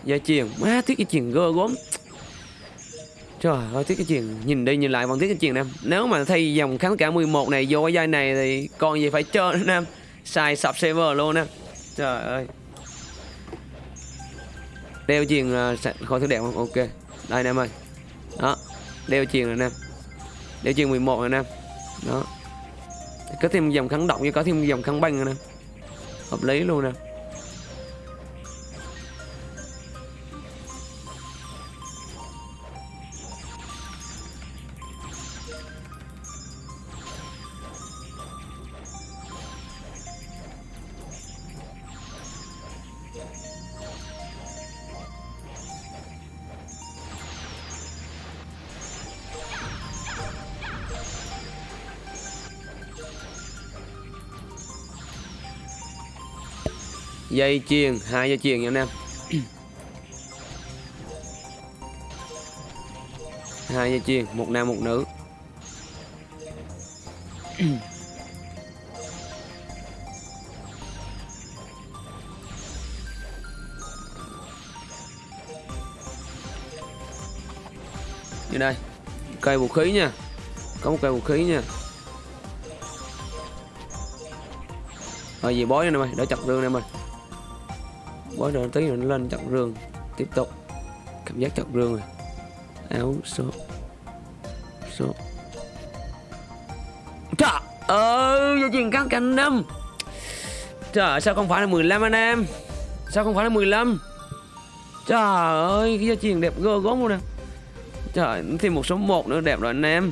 Gia chuyền má thiết cái chuyền gơ gốm. Trời ơi, thiết cái chuyện Nhìn đi nhìn lại vẫn thiết cái chuyện Nam. Nếu mà thay dòng kháng cả 11 này vô cái dây này Thì còn gì phải chơi nữa nam? Xài sập server luôn em Trời ơi. Đeo chuyền uh, à, khỏi thứ đẹp không? Ok. Đây em ơi. Đó. Đeo chuyền rồi nam. Đeo chuyền 11 rồi nam. Đó. Có thêm dòng kháng động như có thêm dòng kháng banh rồi nè Hợp lý luôn nè dây chuyền hai dây chuyền nha anh em. Hai dây chuyền một nam, một nữ. Như đây, cây vũ khí nha. Có một cây vũ khí nha. Rồi gì bói nè mày đỡ chặt rương nè mày quá nữa tí nữa nó lên chặt rương. Tiếp tục. Cảm giác chặt rương rồi. Áo số. Số. Trời ơi dây chuyền cắt cành năm. Trời sao không phải là 15 anh em? Sao không phải là 15 trời ơi cái dây chuyền đẹp gơ gốm luôn nè. Trời thêm một số 1 nữa đẹp rồi anh em.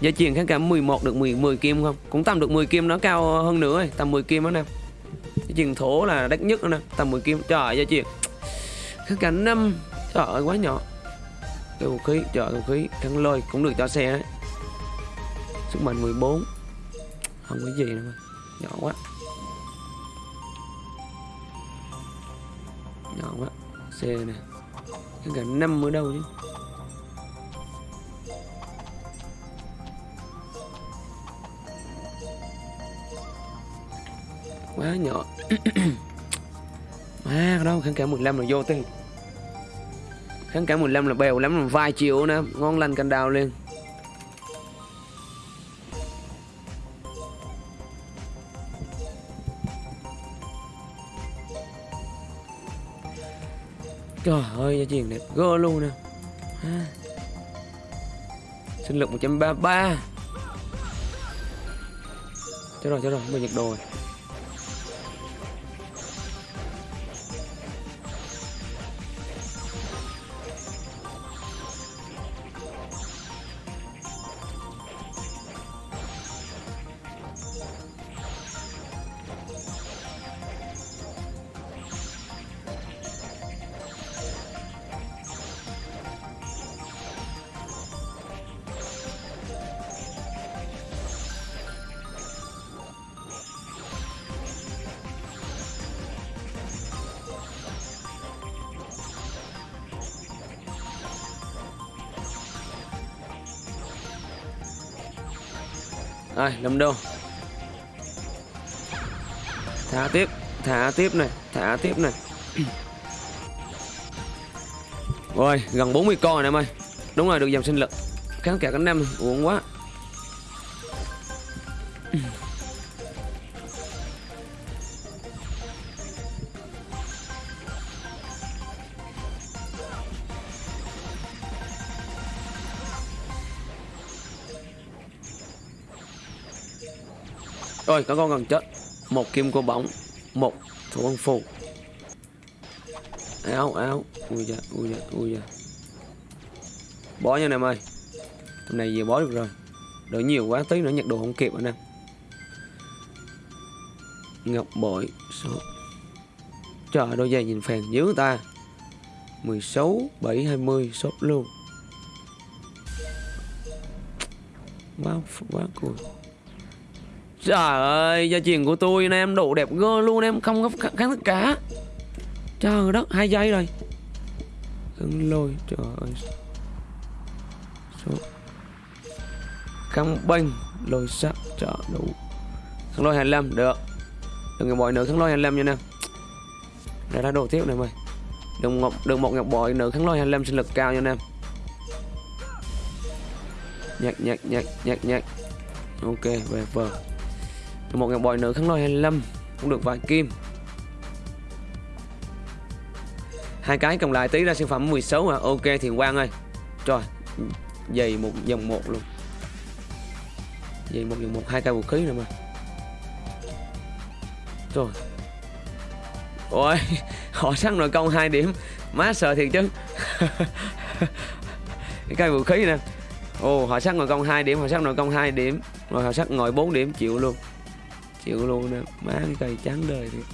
Dây chuyền kháng cả 11 được 10, 10 kim không? Cũng tầm được 10 kim nó cao hơn nữa Tầm 10 kim đó nè Dây chuyện thổ là đắt nhất nè Tầm 10 kim. Trời dây chuyện Kháng cảm 5 Trời ơi quá nhỏ. Cái vũ khí Trời ơi, vũ khí. Thắng lôi cũng được cho xe đấy Sức mạnh 14 Không có gì nữa mà. Nhỏ quá. Nhỏ quá. Xe nè. Kháng cảm 5 ở đâu chứ? Quá nhỏ. À đâu kháng cả 15 là vô tiền kháng cả 15 là bèo lắm là vài triệu nữa ngon lành canh đào liền. Trời ơi, gia truyền đẹp gơ luôn nè. À. Sinh lực 133 Chết rồi, chết rồi, mình nhiệt đồ rồi. Rồi, lâm đô. Thả tiếp Thả tiếp này Thả tiếp này. Rồi, gần 40 con rồi em ơi. Đúng rồi, được dòng sinh lực. Kháng cả cánh năm uống quá. Rồi, có con gần chết. Một kim cô bóng Một thủ quân phù. Áo áo. Ui da ui da ui da. Bó nha anh em ơi. Hôm nay vừa bó được rồi. Đỡ nhiều quá, tí nữa nhặt đồ không kịp anh em. Ngọc bội, số. Trời đôi giày nhìn phèn dữ ta. 16 7 20 shop luôn. Quá quá cool Trời ơi, gia truyền của tôi nè em độ đẹp gơ luôn em không có kháng tất cả. Trời đất, hai giây rồi. Cưng lôi, trời ơi. số kháng bênh lôi sắc trợ đủ kháng lôi 25 được đừng ngọc bội nữa kháng lôi 25 nha nè Để ra đồ tiếp này mày đừng ngọc, đừng một ngọc bội nữa kháng lôi 25 sinh lực cao nha nè. nhạc nhạc nhạc nhạc nhạc ok về vờ một ngọc bội nữa kháng lôi 25 cũng được vài kim. Hai cái cộng lại tí ra sản phẩm 16 à ok thiền quang ơi. Trời, dày một dòng một luôn. Dày một dòng một, hai cây vũ khí nữa mà. Trời. Ôi, họ săn nội công hai điểm. Má sợ thiệt chứ. Cái cây vũ khí nè. Ồ, họ sắc nội công hai điểm, họ sắc nội công hai điểm. Rồi họ sắc ngồi 4 điểm, chịu luôn chịu luôn nè. Má cái cây trắng đời thiệt.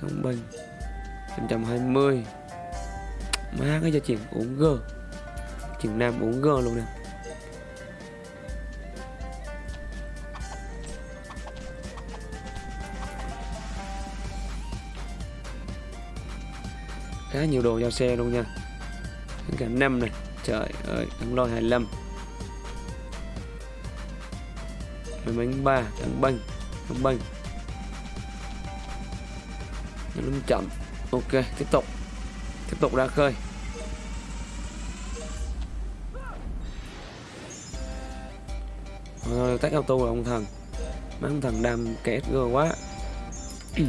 Không bình. 120 má cái cho chuyện uống gơ. Chuyện nam uống gơ luôn nè. Khá nhiều đồ giao xe luôn nha. Cả năm này. Trời ơi thắng lôi 25 mấy bánh ba, thằng banh thằng banh. Lưng chậm. Ok, tiếp tục. Tiếp tục ra khơi. Rồi tách auto là ông thần mấy ông thần đam kẹt gơ quá.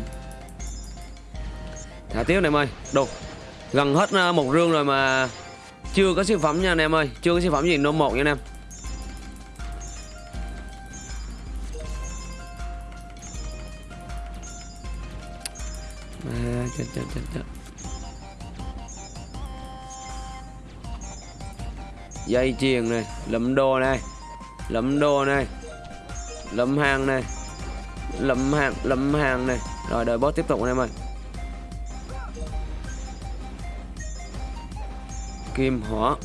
Thả tiếp này em ơi. Đồ, gần hết à, một rương rồi mà chưa có siêu phẩm nha anh em ơi. Chưa có siêu phẩm gì nôm một nha anh em. Chết, chết, dây chuyền này lẫm đồ này lẫm đồ này lẫm hàng này lẫm hàng lẫm hàng này. Rồi đợi boss tiếp tục anh em ơi. Kim hỏa.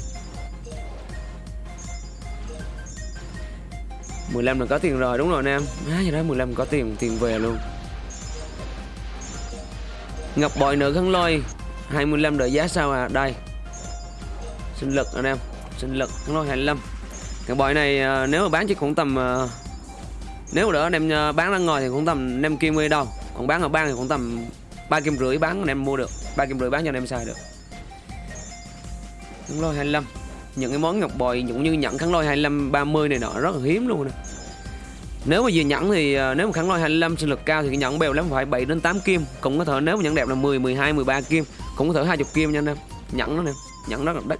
15 là có tiền rồi đúng rồi anh em. À, gì đó 15 có tiền tiền về luôn. Ngọc bội nữ khăn lôi 25 đợi giá sao à? Đây. Sinh lực anh em, Sinh lực khăn lôi 25 Ngọc bội này à, nếu mà bán chỉ cũng tầm à, Nếu mà đỡ anh em à, bán ra ngoài thì cũng tầm 5 kim mươi đâu. Còn bán ở bang thì cũng tầm 3 kim rưỡi bán anh em mua được. 3 kim rưỡi bán cho anh em xài được. Khăn lôi 25 những cái món ngọc bội cũng như nhận khăn lôi 25 30 này nọ, rất là hiếm luôn nè nếu mà về nhẫn thì à, nếu mà khẳng loại 25 sinh lực cao thì cái nhẫn bèo lắm, phải 7 đến 8 kim. Cũng có thể nếu mà nhẫn đẹp là 10 12 13 kim. Cũng có thể 20 kim nha anh em. Nhẫn nó nè, nhẫn rất là đắt.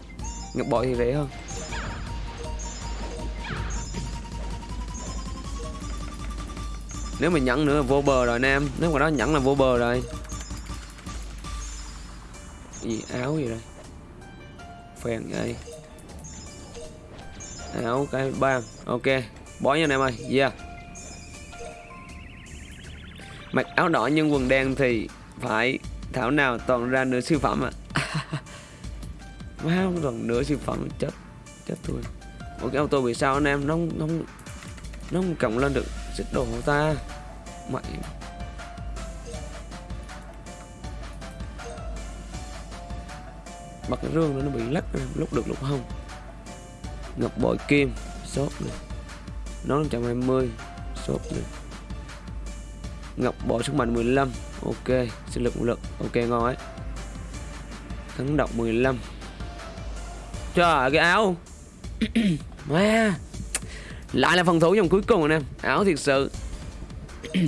Ngọc bội thì rẻ hơn. Nếu mà nhẫn nữa là vô bờ rồi anh em. Nếu mà đó nhẫn là vô bờ rồi. Cái gì, áo gì đây phèn đây. Áo cái ba. ok bỏ nha anh em ơi. Yeah mặc áo đỏ nhưng quần đen thì phải thảo nào toàn ra nửa siêu phẩm à. Má không toàn nửa siêu phẩm chết chết tôi. Một cái auto bị sao anh em nó không nó không, nó không cộng lên được xích đồ của ta. Mày. Bật cái rương nó bị lắc lúc được lúc không. Ngọc bội kim sốt này nó 120 sốt này ngọc bỏ sức mạnh 15 ok sinh lực lực. Ok ngon ấy. Thắng động 15 trời cái áo. Má. Lại là phần thủ dòng cuối cùng anh em áo thiệt sự.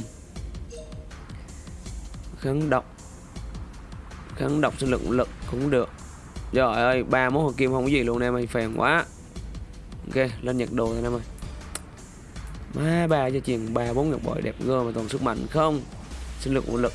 Kháng độc. Kháng độc sinh lực lực cũng được. Trời ơi, ba món hoàng kim không có gì luôn em ơi, phèn quá. Ok, lên nhặt đồ thôi em ơi. Má ba cho chuyền ba bốn ngọc bội đẹp gơ mà toàn sức mạnh không. Sinh lực của lực.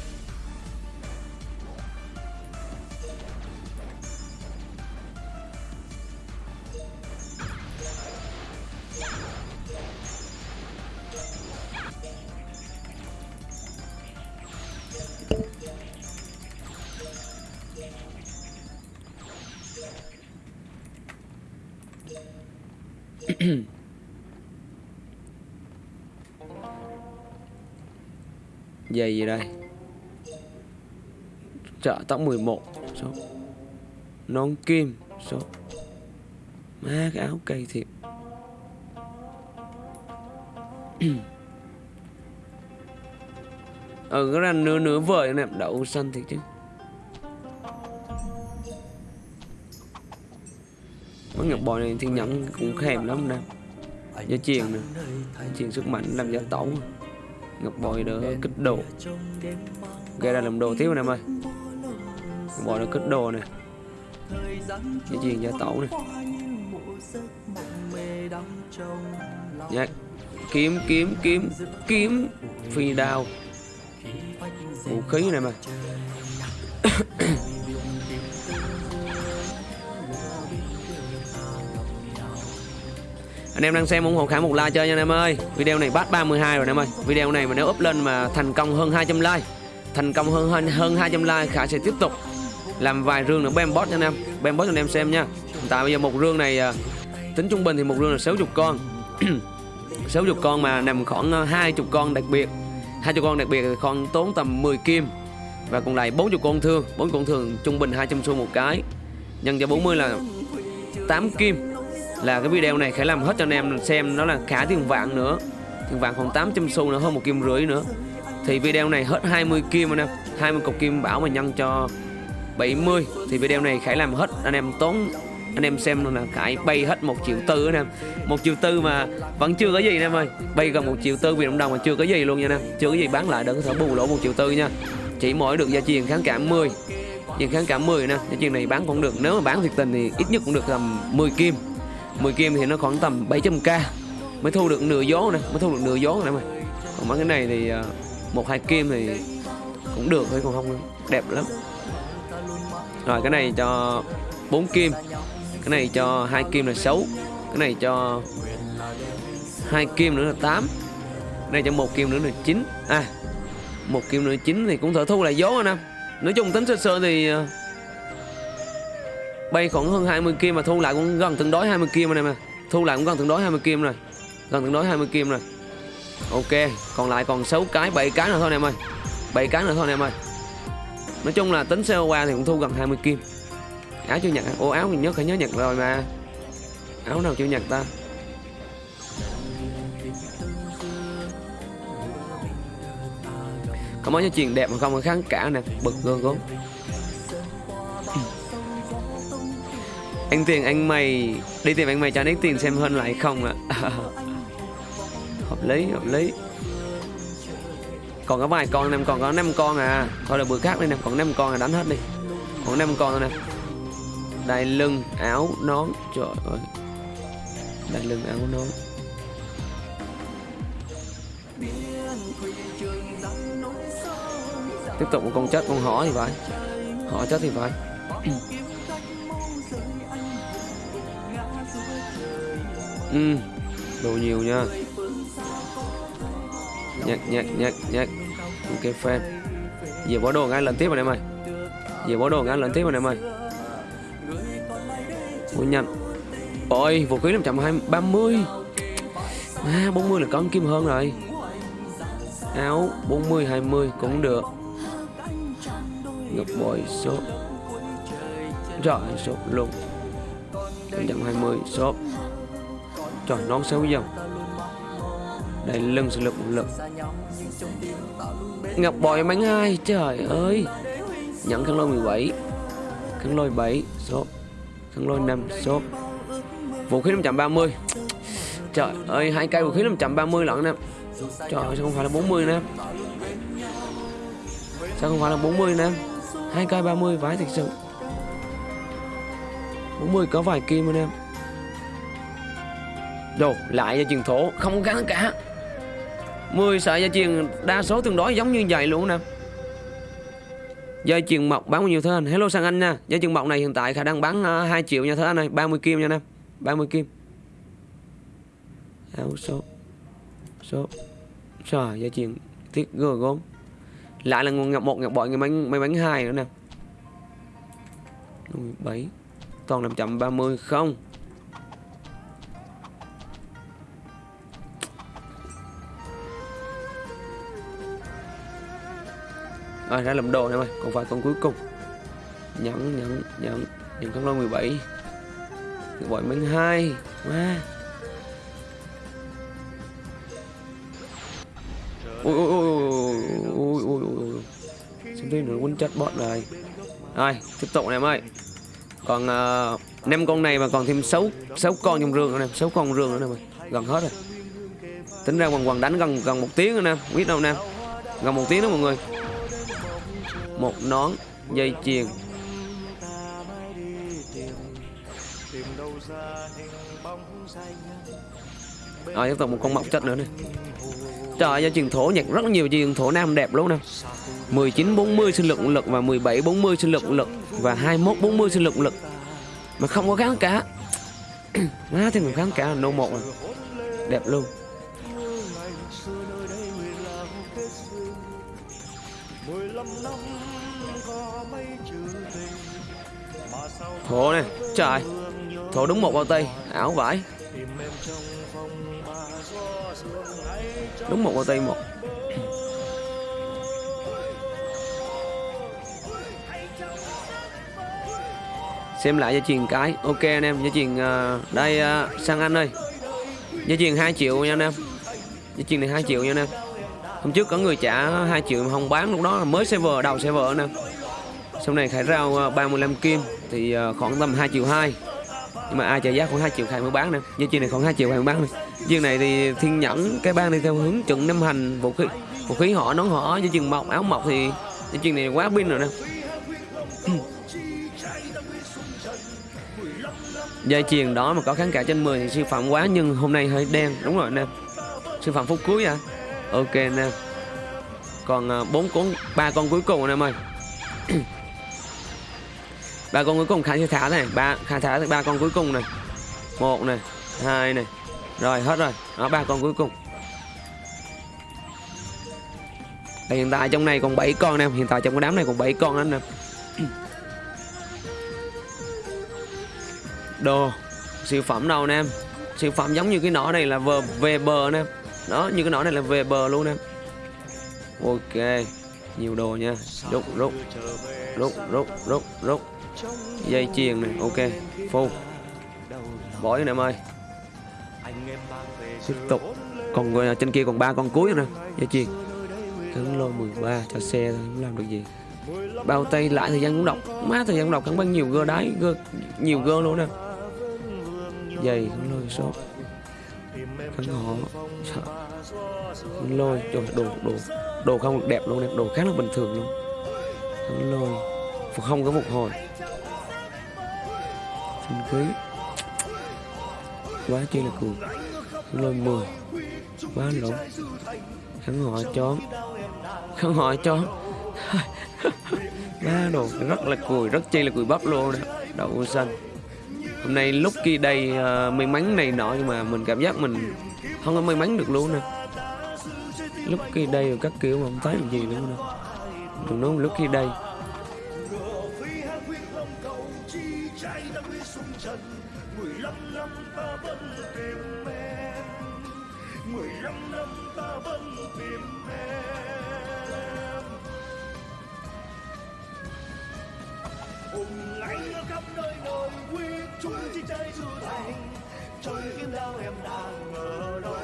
Dây gì đây? Trợ tóc 11 số. Nón kim, số. Má, cái áo cây thiệt. Ừ cái là nửa nửa vời nè, đậu xanh thiệt chứ. Mấy ngọc bò này thì nhẫn cũng khèm lắm nè. Gia truyền nè. Truyền sức mạnh làm gia tẩu Ngọc bòi đỡ kích đồ Gây ra làm đồ tiếp nè em ơi Ngọc bòi đỡ kích đồ nè Gia truyền gia tẩu nè Dạ Kiếm kiếm kiếm kiếm Phi đao Vũ khí này mà anh em đang xem ủng hộ khả một like chơi nha anh em ơi. Video này bắt 32 rồi anh em ơi. Video này mà nếu up lên mà thành công hơn 200 like thành công hơn hơn, hơn 200 like khả sẽ tiếp tục làm vài rương nữa. Bem boss nha anh em. Bem boss cho anh em xem nha. Hiện tại bây giờ một rương này à, tính trung bình thì một rương là 60 con. 60 con mà nằm khoảng à, 20 con đặc biệt. 20 con đặc biệt thì con tốn tầm 10 kim và còn lại 40 con thương. 40 con thường trung bình 200 xu một cái. Nhân cho 40 là 8 kim là cái video này khải làm hết cho anh em xem nó là khá tiền vạn nữa. Tiền vạn khoảng 800 xu nữa, hơn một kim rưỡi nữa. Thì video này hết 20 kim anh em 20 cục kim bảo mà nhân cho 70 thì video này khải làm hết, anh em tốn, anh em xem là khải bay hết một triệu tư anh em. Một triệu tư mà vẫn chưa có gì anh em ơi. Bay gần một triệu tư vì đồng đồng mà chưa có gì luôn nha anh em. Chưa có gì bán lại đừng có thể bù lỗ một triệu tư nha. Chỉ mỗi được gia truyền kháng cảm 10 nhưng kháng cảm 10 nè cái chuyện này bán cũng được, nếu mà bán thiệt tình thì ít nhất cũng được tầm 10 kim. 10 kim thì nó khoảng tầm 700k mới thu được nửa gió nè mới thu được nửa gió nè mà còn mấy cái này thì à, một hai kim thì cũng được thôi còn không đẹp lắm. Rồi cái này cho 4 kim cái này cho hai kim là 6 cái này cho hai kim nữa là 8 cái này cho một kim nữa là 9 à một kim nữa 9 thì cũng thở thu lại gió anh em. Nói chung tính sơ sơ thì à, bay khoảng hơn 20 kim mà thu lại cũng gần tương đối 20 kim rồi em à thu lại cũng gần tương đối 20 kim rồi. Gần tương đối 20 kim rồi. Ok, còn lại còn 6 cái 7 cái nữa thôi em ơi 7 cái nữa thôi em ơi nói chung là tính sale qua thì cũng thu gần 20 kim. Áo chưa nhặt ô áo mình nhớ, phải nhớ nhặt rồi mà. Áo nào chưa nhặt ta? Có mấy cái chuyện đẹp mà không có kháng cả nè. Bực gơn gốm anh tiền anh mày, đi tìm anh mày cho anh tiền xem hơn lại không ạ. Hợp lý hợp lý. Còn có vài con em còn có 5 con à. Thôi là bữa khác đi nè, còn 5 con là đánh hết đi. Còn 5 con thôi nè. Đai lưng, áo, nón. Trời ơi. Đai lưng, áo, nón. Tiếp tục một con chết, con hỏi thì phải. Họ chết thì phải. ừ. Đồ nhiều nha. Nhặt nhặt nhặt nhặt ok, fan. Về bỏ đồ ngay lần tiếp rồi em ơi về bỏ đồ ngay lần tiếp rồi em ơi Ôi nhanh. Ôi, vũ khí 530 À 40 là con kim hơn rồi. Áo 40 20 cũng được. Ngọc bội shop Rồi shop luôn. 520 shop Trời non xấu dòng Đây, lưng sự lực một lực. Ngọc bòi bánh ai Trời ơi. Nhận khăn lôi 17 Khăn lôi 7 số Khăn lôi 5 số Vũ khí 530 Trời ơi, hai cây vũ khí 530 lận nè. Trời ơi, sao không phải là 40 nè? Sao không phải là 40 nè? Hai cây 30 vãi thật sự. 40 có vài kim anh em Đồ lại gia truyền thổ Không gắn cả. 10 sợi gia truyền đa số tương đối giống như vậy luôn nè. Dây chuyền mộc bán bao nhiêu thế anh? Hello sang anh nha. Dây chuyền mộc này hiện tại khả năng bán à, 2 triệu nha thế anh ơi. 30 kim nha em 30 kim. Áo số Số Trời dây chuyền Tiết gờ gốm. Lại là nguồn ngọc một ngọc bội người bánh, mấy bánh hai nữa nè. 7 Toàn 530 không. À, ra làm đồ em ơi Còn vài con cuối cùng. Nhẫn nhẫn nhẫn. Nhẫn con lôi 17 Bội mình hai. Má. Ui ui ui ui ui ui ui xin phim được quân chất bọn này Rồi. Tiếp tục này em ơi Còn uh, năm con này mà còn thêm 6 6 con trong rương nữa nè. 6 con rương nữa nè mày. Gần hết rồi. Tính ra quần quần đánh gần gần một tiếng nữa nè. Biết đâu nè. Gần một tiếng đó mọi người. Một nón Dây chuyền. Rồi tiếp tục một con mọc chất nữa nè. Trời ơi, truyền thổ nhặt rất nhiều truyền thổ nam đẹp luôn nè. 19 40 sinh lực lực và 17 40 sinh lực lực và 21 40 sinh lực lực mà không có kháng cả. Má thì mình kháng cả nô một à. đẹp luôn. Thổ này trời thổ đúng một bao tay ảo vải đúng một bao tay một. Xem lại gia truyền cái. Ok anh em gia truyền uh, đây uh, sang anh ơi. Gia truyền 2 triệu nha anh em. Gia truyền này 2 triệu nha anh em. Hôm trước có người trả 2 triệu mà không bán lúc đó là mới server đầu server anh em. Sau này khải rau uh, 35 kim thì ờ, khoảng tầm 2 triệu 2 nhưng mà ai trả giá khoảng 2 triệu 2 mới bán nè. Gia truyền này khoảng 2 triệu 2 mới bán nè viên này thì thiên nhẫn, cái ban đi theo hướng chuẩn năm hành, vũ khí vũ khí họ, nón họ gia truyền mọc, áo mọc thì gia truyền này quá pin rồi nè. Dây chuyền đó mà có kháng cả trên 10 thì siêu phẩm quá, nhưng hôm nay hơi đen. Đúng rồi nè. Siêu phẩm phút cuối à. Ok nè. Còn ờ, bốn con ba con cuối cùng anh em ơi. ba con cuối cùng khai thả này. Ba khai thả ba con cuối cùng này. Một này, hai này. Rồi, hết rồi. Đó, ba con cuối cùng. Và hiện tại trong này còn 7 con nè. Hiện tại trong cái đám này còn 7 con anh nè. Đồ, siêu phẩm đâu nè siêu phẩm giống như cái nỏ này là vờ về bờ nè. Đó, như cái nỏ này là về bờ luôn nè. Ok, nhiều đồ nha. Rút rút. Rút rút rút rút dây chuyền này, ok, full. Bỏ nè, em ơi. Tiếp tục. Còn người trên kia còn ba con cuối nữa dây chuyền cấn lô 13 cho xe không làm được gì. Bao tay lại thời gian cũng đọc, má thời gian cũng đọc cắn bắn nhiều gơ đáy, gơ, nhiều gơ luôn nè. Dày cắn lôi số cắn họ cắn lôi, trời, đồ đồ đồ không được đẹp luôn nè, đồ khá là bình thường luôn. Cắn lôi. Không có phục hồi xin quý. Quá chi là cường lôi 10 quá lộn. Hắn họ chón không họ chón ba đồ rất là cùi rất chi là cùi bắp luôn nè. Đậu xanh. Hôm nay lúc kia đây uh, may mắn này nọ nhưng mà mình cảm giác mình không có may mắn được luôn nè. Lúc kia đây các kiểu mà không thấy được gì luôn nè. Đừng nói lúc kia đây quy du thành trời kiếm lao em đang ở đâu.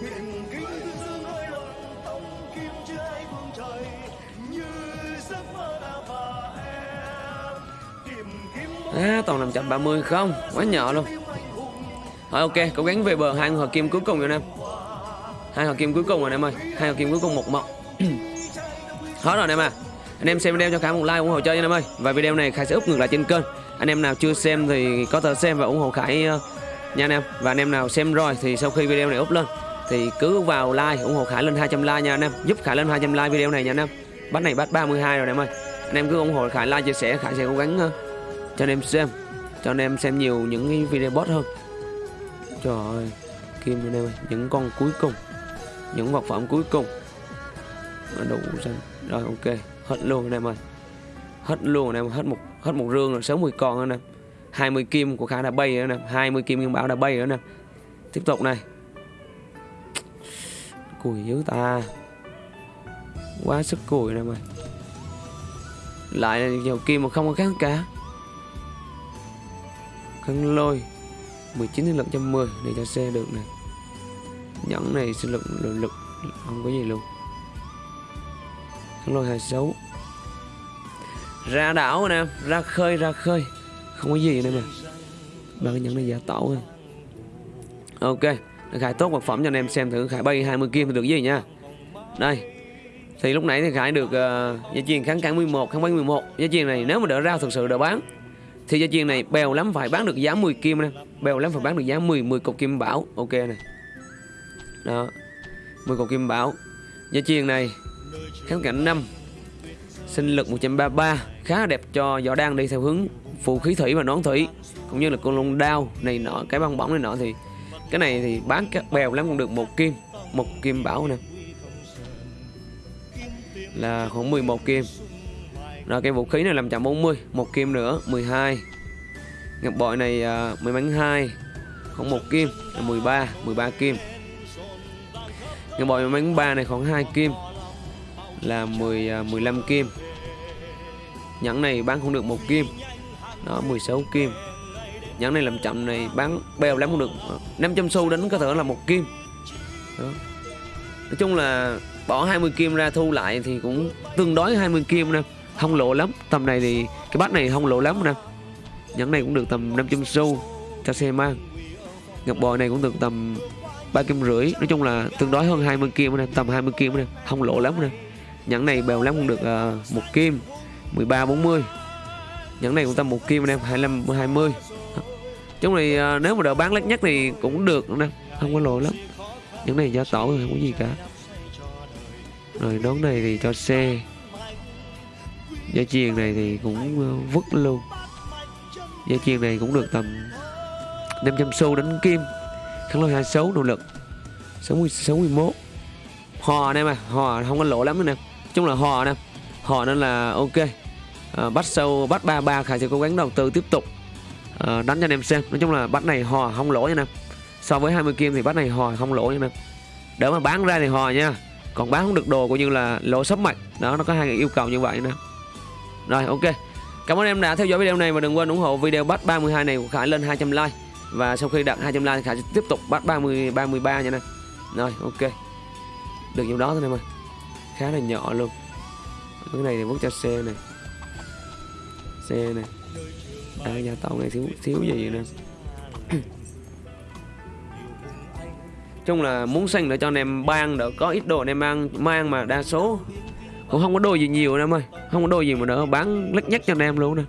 Biển kính thương dương hơi lộn tông kim chưa ai phương trời. Như giấc mơ đã và em. Tìm kiếm à, toàn 530 không? Quá nhỏ luôn. Rồi ok cố gắng về bờ. Hai hợp kim cuối cùng rồi em hai hợp kim cuối cùng rồi em ơi. Hai hợp kim cuối cùng một mộng. Hết rồi em à. Anh em xem video cho Khải một like ủng hộ chơi nha em ơi. Và video này Khải sẽ úp ngược lại trên kênh anh em nào chưa xem thì có thể xem và ủng hộ Khải ờ, nha anh em. Và anh em nào xem rồi thì sau khi video này up lên thì cứ vào like, ủng hộ Khải lên 200 like nha anh em. Giúp Khải lên 200 like video này nha anh em. Bắt này bắt 32 rồi anh em ơi. Anh em cứ ủng hộ Khải, like, chia sẻ, Khải sẽ cố gắng ờ, cho anh em xem, cho anh em xem nhiều những cái video bot hơn. Trời ơi, kim anh em ơi, những con cuối cùng, những vật phẩm cuối cùng. Đủ xanh rồi, ok. Hết luôn anh em ơi hết luôn anh em hết một hết một rương rồi 60 con anh em 20 kim của khả đã bay rồi anh em 20 kim Nguyên bảo đã bay rồi anh em tiếp tục này. Cùi yếu ta. Quá sức cùi nè mày. Lại là nhiều kim mà không có kháng cá. Kháng lôi 19 sinh lực 110 để cho xe được này nhẫn này sinh lực lực, lực không có gì luôn. Kháng lôi 26 ra đảo anh em ra khơi ra khơi. Không có gì nữa mà ba cái nhẫn này giả tạo thôi ok khải tốt vật phẩm cho anh em xem thử. Khải bay 20 kim thì được gì nha? Đây thì lúc nãy thì khải được uh, gia chiên kháng cản 11 kháng bắn 11 gia chiên này nếu mà đỡ ra thực sự đỡ bán thì gia chiên này bèo lắm phải bán được giá 10 kim nè. Bèo lắm phải bán được giá 10 10 cục kim bảo. Ok này đó 10 cục kim bảo. Gia chiên này kháng cảnh 5 sinh lực 133 khá đẹp cho võ đang đi theo hướng phù khí thủy và nón thủy cũng như là con lông đao này nọ cái bong bóng này nọ thì cái này thì bán các bèo lắm cũng được một kim một kim bảo nè. Là khoảng 11 kim. Rồi cái vũ khí này làm chậm 40 một kim nữa 12 ngập bội này uh, may mắn 2 khoảng một kim là 13 13 kim. Ngập bội mười bánh 3 này khoảng 2 kim là 10 uh, 15 kim nhẫn này bán không được một kim. Đó 16 kim. Nhẫn này làm chậm này bán bèo lắm không được. 500 xu đến có thể là một kim. Đó. nói chung là bỏ 20 kim ra thu lại thì cũng tương đối 20 kim nè. Không lộ lắm. Tầm này thì cái bát này không lộ lắm nè. Nhẫn này cũng được tầm 500 xu cho xe mang. Ngọc bội này cũng được tầm ba kim rưỡi. Nói chung là tương đối hơn 20 kim nè tầm 20 kim nè. Không lộ lắm nè. Nhẫn này bèo lắm cũng được uh, một kim. 13 40 nhẫn này cũng tầm một kim anh em 25 20 chúng này à, nếu mà đỡ bán lắc nhất thì cũng được anh em không có lỗi lắm. Nhẫn này giá tổ không có gì cả. Rồi nón này thì cho xe. Dây chiền này thì cũng à, vứt luôn. Dây chiền này cũng được tầm 500 xu đánh kim. Kháng lôi 26 nỗ lực 60 61 hò em à, hò không có lỗ lắm nữa nè. Chung là hò nè. Hò nên là ok à, bắt sâu bắt ba ba khải sẽ cố gắng đầu tư tiếp tục. À, đánh cho anh em xem. Nói chung là bắt này hò không lỗ nha nè. So với 20 kim thì bắt này hò không lỗ nha nè. Đỡ mà bán ra thì hò nha. Còn bán không được đồ coi như là lỗ sấp mạch đó nó có hai yêu cầu như vậy nè. Rồi ok. Cảm ơn em đã theo dõi video này và đừng quên ủng hộ video bắt 32 này của Khải lên 200 like. Và sau khi đạt 200 like thì Khải sẽ tiếp tục bắt 30 33 nha nè. Rồi ok. Được nhiều đó thôi em ơi. Khá là nhỏ luôn. Cái này thì vứt cho xe này xe này à, nhà tàu này xíu xíu gì nè. Chung là muốn xanh để cho anh em ban đỡ có ít đồ anh em mang mang mà đa số. Cũng không có đồ gì nhiều anh em ơi. Không có đồ gì mà đỡ bán lắc nhắc cho anh em luôn nè.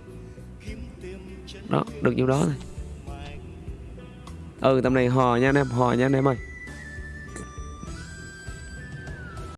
Đó được nhiêu đó thôi. Ừ tầm này hò nha anh em hò nha anh em ơi.